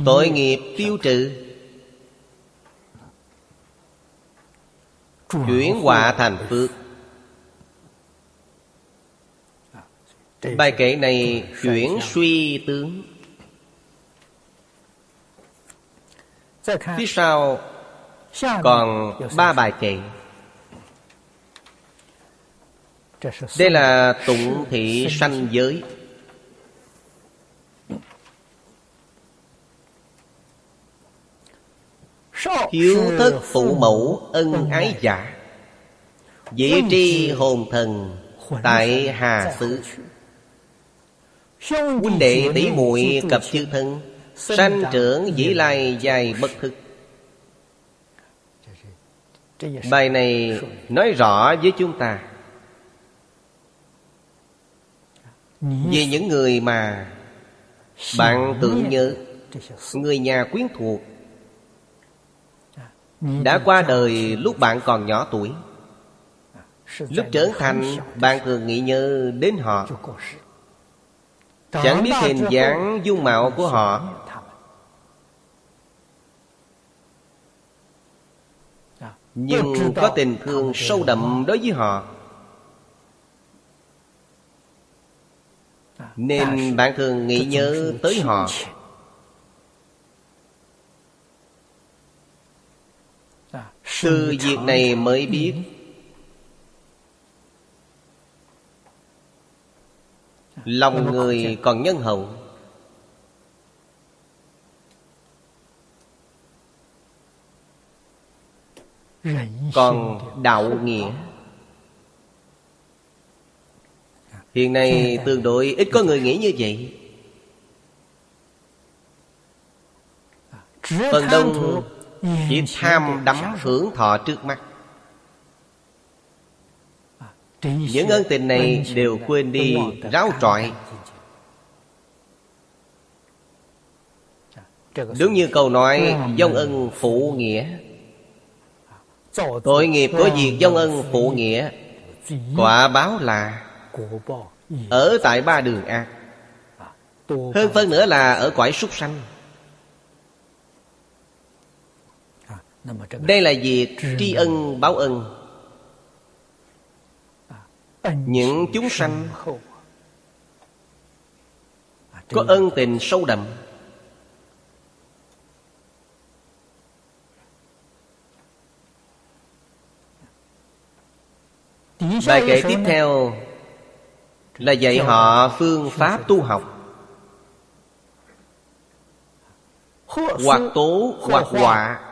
Tội nghiệp tiêu trừ. Chuyển họa thành phước. Bài kệ này chuyển suy tướng. Phía sau còn ba bài kệ Đây là tụng thị sanh giới Hiếu thất phụ mẫu ân ái giả. Dĩ tri hồn thần Tại Hà Xứ. Huynh đệ tỷ muội cập chư thân Sanh trưởng dĩ lai dài bất thực. Bài này nói rõ với chúng ta. Về những người mà Bạn tưởng nhớ Người nhà quyến thuộc đã qua đời lúc bạn còn nhỏ tuổi. Lúc trưởng thành, Bạn thường nghĩ nhớ đến họ. Chẳng biết hình dáng, dung mạo của họ. Nhưng có tình thương sâu đậm đối với họ. Nên bạn thường nghĩ nhớ tới họ. Từ việc này mới biết. Lòng người còn nhân hậu. Còn đạo nghĩa. Hiện nay tương đối ít có người nghĩ như vậy. Phần đông chỉ tham đắm hưởng thọ trước mắt. Những ân tình này đều quên đi ráo trọi. Đúng như câu nói Dông ân phụ nghĩa. Tội nghiệp của việc dông ân phụ nghĩa? Quả báo là Ở tại ba đường ác. Hơn phân nữa là ở cõi súc sanh Đây là việc tri ân báo ân. Những chúng sanh Có ân tình sâu đậm. Bài kể tiếp theo Là dạy họ phương pháp tu học. Hoặc tố hoặc họa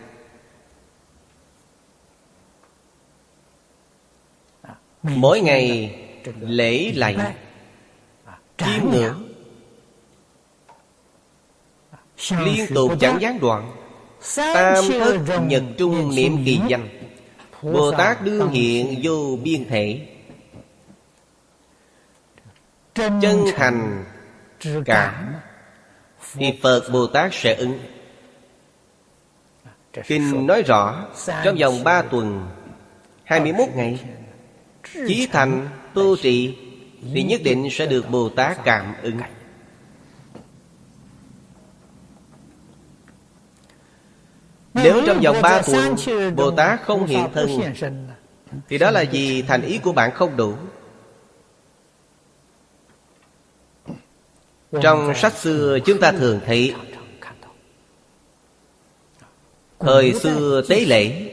Mỗi ngày lễ lạy Chiêm ngưỡng. Liên tục chẳng gián đoạn. Tam thức nhật trung niệm kỳ danh. Bồ Tát đương hiện vô biên thể. Chân thành cảm. Thì Phật Bồ Tát sẽ ứng. Kinh nói rõ Trong vòng ba tuần 21 ngày Chí thành tu trì Thì nhất định sẽ được Bồ Tát cảm ứng. Nếu trong vòng ba tuần Bồ Tát không hiện thân Thì đó là vì thành ý của bạn không đủ. Trong sách xưa chúng ta thường thấy Thời xưa tế lễ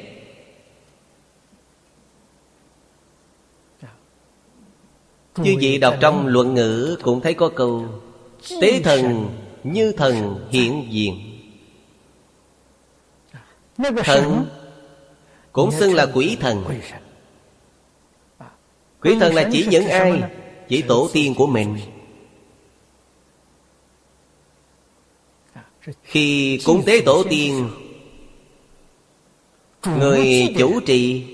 Như vậy đọc trong luận ngữ cũng thấy có câu, Tế thần như thần hiện diện. Thần cũng xưng là quỷ thần. Quỷ thần là chỉ những ai Chỉ tổ tiên của mình. Khi cúng tế tổ tiên, Người chủ trì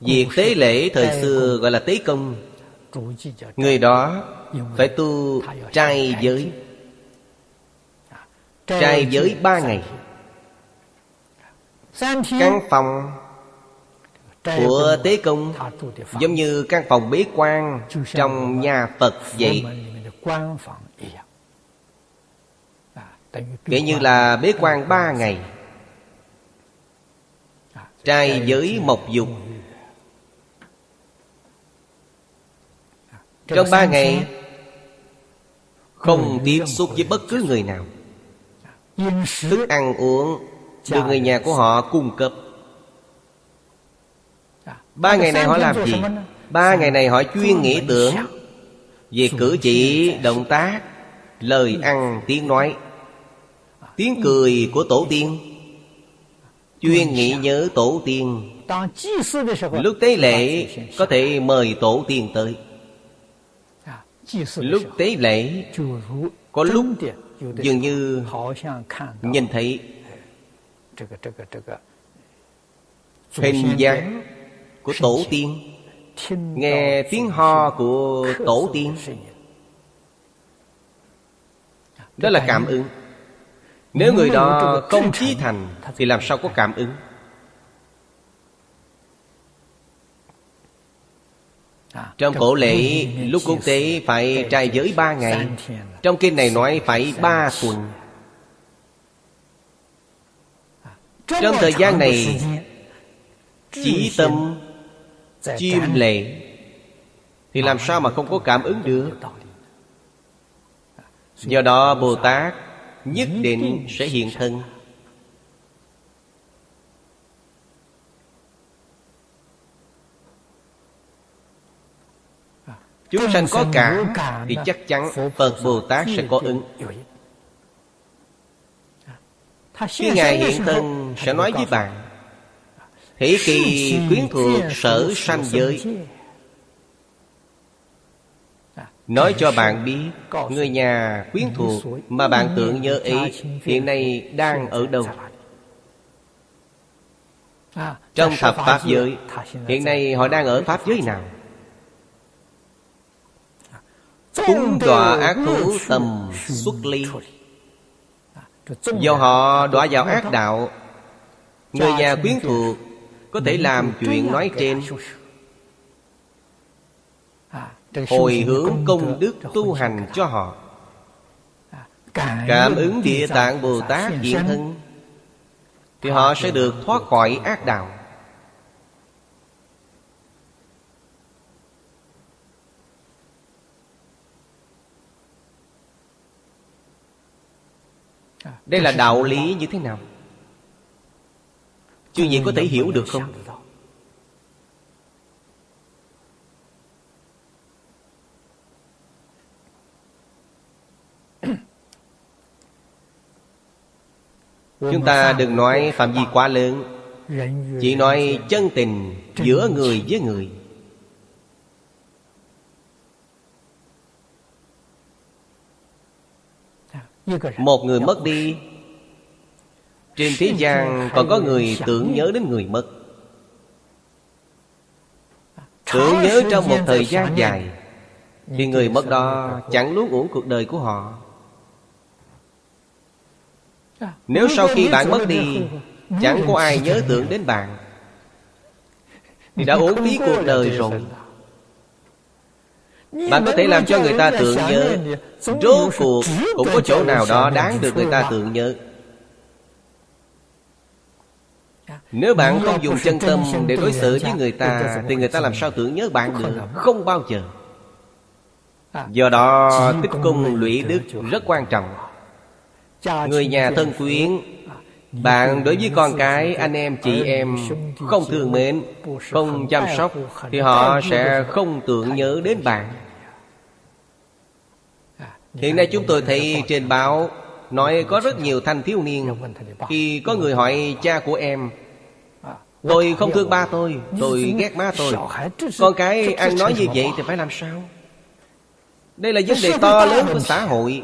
Việc tế lễ thời xưa gọi là tế công. Người đó phải tu trai giới. Trai giới ba ngày. Căn phòng của tế công Giống như căn phòng bế quan Trong nhà Phật vậy. Kể như là bế quan ba ngày. Trai giới mộc dục. Trong ba ngày Không tiếp xúc với bất cứ người nào. Thức ăn uống Được người nhà của họ cung cấp. Ba ngày này họ làm gì? Ba ngày này họ chuyên nghĩ tưởng Về cử chỉ, động tác Lời ăn, tiếng nói Tiếng cười của tổ tiên. Chuyên nghĩ nhớ tổ tiên. Lúc tế lễ Có thể mời tổ tiên tới Lúc tế lễ Có lúc dường như Nhìn thấy Hình dáng của tổ tiên. Nghe tiếng ho của tổ tiên. Đó là cảm ứng. Nếu người đó không chí thành Thì làm sao có cảm ứng Trong cổ lễ lúc quốc tế phải trai giới ba ngày. Trong kinh này nói phải ba tuần. Trong thời gian này Chỉ tâm Chiêm lệ. Thì làm sao mà không có cảm ứng được? Do đó Bồ Tát Nhất định sẽ hiện thân Chúng sanh có cảm Thì chắc chắn Phật Bồ Tát sẽ có ứng. Khi Ngài hiện thân Sẽ nói với bạn Thế kỳ quyến thuộc sở sanh giới. Nói cho bạn biết Người nhà quyến thuộc Mà bạn tưởng nhớ ấy Hiện nay đang ở đâu? Trong thập Pháp giới Hiện nay họ đang ở Pháp giới nào Cúng đọa ác thú tầm xuất ly. Do họ đọa vào ác đạo. Người nhà quyến thuộc Có thể làm chuyện nói trên. Hồi hướng công đức tu hành cho họ. Cảm ứng địa tạng Bồ Tát hiện thân Thì họ sẽ được thoát khỏi ác đạo Đây là đạo lý như thế nào? Chưa gì có thể hiểu được không? Chúng ta đừng nói phạm vi quá lớn. Chỉ nói chân tình giữa người với người Một người mất đi. Trên thế gian còn có người tưởng nhớ đến người mất. Tưởng nhớ trong một thời gian dài Thì người mất đó chẳng luôn uổng cuộc đời của họ. Nếu sau khi bạn mất đi Chẳng có ai nhớ tưởng đến bạn. Thì đã uổng phí cuộc đời rồi bạn có thể làm cho người ta tưởng nhớ Rốt cuộc cũng có chỗ nào đó đáng được người ta tưởng nhớ. Nếu bạn không dùng chân tâm để đối xử với người ta Thì người ta làm sao tưởng nhớ bạn được Không bao giờ. Do đó tích cung lũy đức rất quan trọng. Người nhà thân quyến bạn đối với con cái, anh em, chị em Không thương mến Không chăm sóc Thì họ sẽ không tưởng nhớ đến bạn. Hiện nay chúng tôi thấy trên báo Nói có rất nhiều thanh thiếu niên. Khi có người hỏi cha của em Tôi không thương ba tôi Tôi ghét má tôi. Con cái ăn nói như vậy thì phải làm sao? Đây là vấn đề to lớn của xã hội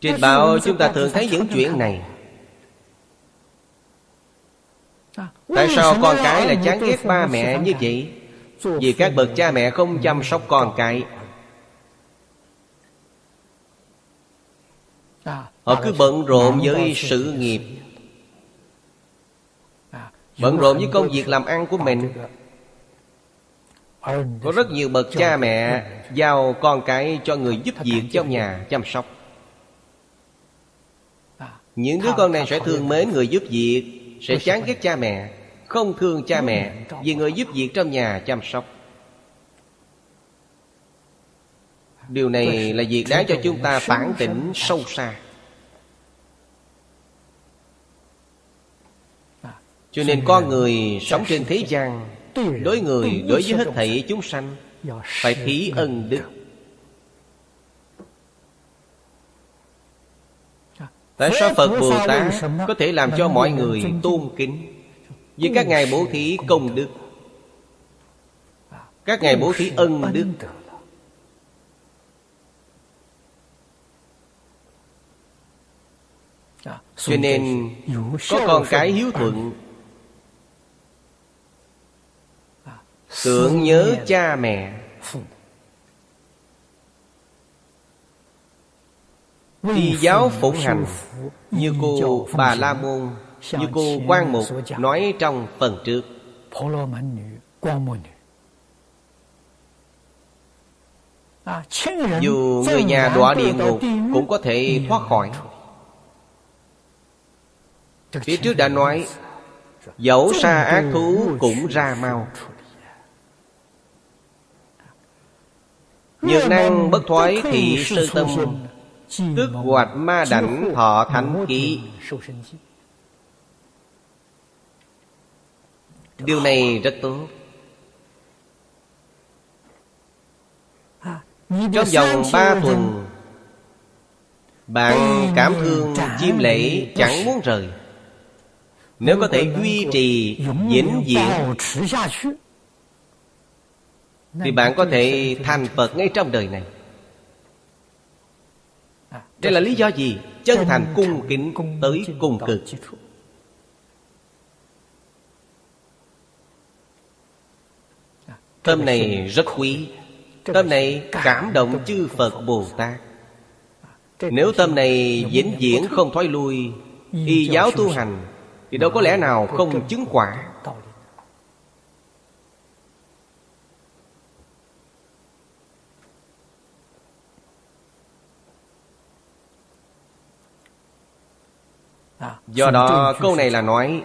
trên báo chúng ta thường thấy những chuyện này. Tại sao con cái lại chán ghét ba mẹ như vậy Vì các bậc cha mẹ không chăm sóc con cái. Họ cứ bận rộn với sự nghiệp. Bận rộn với công việc làm ăn của mình. Có rất nhiều bậc cha mẹ Giao con cái cho người giúp việc trong nhà chăm sóc những đứa con này sẽ thương mến người giúp việc Sẽ chán ghét cha mẹ Không thương cha mẹ Vì người giúp việc trong nhà chăm sóc. Điều này là việc đáng cho chúng ta phản tỉnh sâu xa. Cho nên con người sống trên thế gian Đối người, đối với hết thảy chúng sanh Phải thí ân đức Tại sao Phật Bồ Tát có thể làm cho mọi người tôn kính Vì các ngài bố thí công đức? Các ngài bố thí ân đức. Cho nên có con cái hiếu thuận Tưởng nhớ cha mẹ Y giáo phụng hành Như cô Bà La Môn Như cô Quan Mục Nói trong phần trước. Dù người nhà đọa địa ngục Cũng có thể thoát khỏi. Phía trước đã nói Dẫu xa ác thú cũng ra mau. Nhược năng bất thoái thị sư tâm Tức hoạch ma đảnh thọ thánh ký. Điều này rất tốt. Trong vòng ba tuần Bạn cảm thương chim lễ chẳng muốn rời. Nếu có thể duy trì vĩnh viễn Thì bạn có thể thành Phật ngay trong đời này Đây là lý do gì? Chân thành cung kính tới cùng cực Tâm này rất quý. Tâm này cảm động chư Phật Bồ Tát. Nếu tâm này vĩnh viễn không thoái lui Y giáo tu hành Thì đâu có lẽ nào không chứng quả Do đó câu này là nói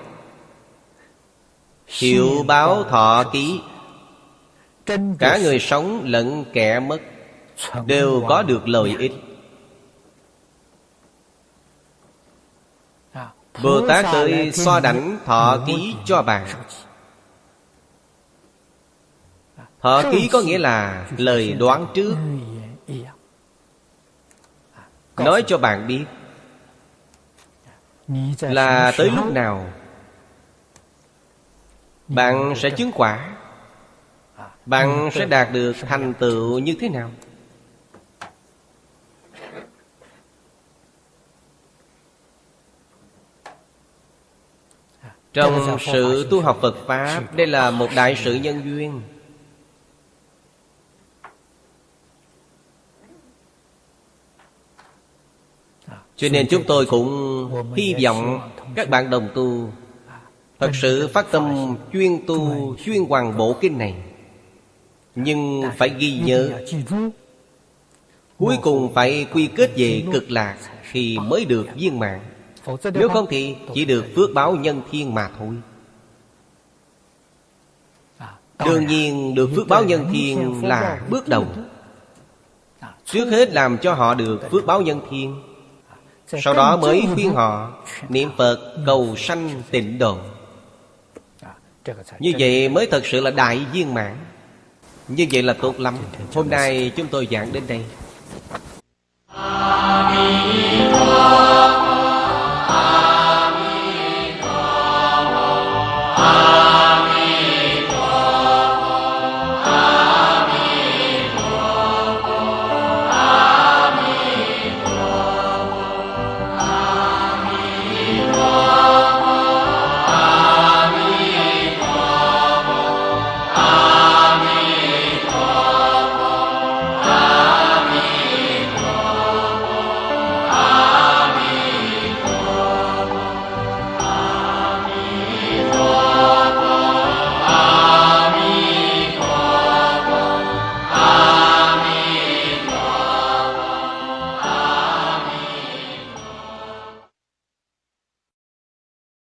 Hiệu báo thọ ký. Cả người sống lẫn kẻ mất Đều có được lợi ích. Bồ Tát tới so đảnh thọ ký cho bạn. Thọ ký có nghĩa là lời đoán trước. Nói cho bạn biết Là tới lúc nào? Bạn sẽ chứng quả. Bạn sẽ đạt được thành tựu như thế nào? Trong sự tu học phật pháp đây là một đại sự nhân duyên cho nên chúng tôi cũng hy vọng các bạn đồng tu thật sự phát tâm chuyên tu, chuyên hoàng bộ kinh này. Nhưng phải ghi nhớ, Cuối cùng phải quy kết về cực lạc Thì mới được viên mạng Nếu không thì chỉ được phước báo nhân thiên mà thôi. Đương nhiên, được phước báo nhân thiên là bước đầu. Trước hết làm cho họ được phước báo nhân thiên. Sau đó mới khuyên họ Niệm Phật cầu sanh tịnh độ. Như vậy mới thật sự là đại viên mãn. Như vậy là tốt lắm. Hôm nay chúng tôi giảng đến đây. Amen.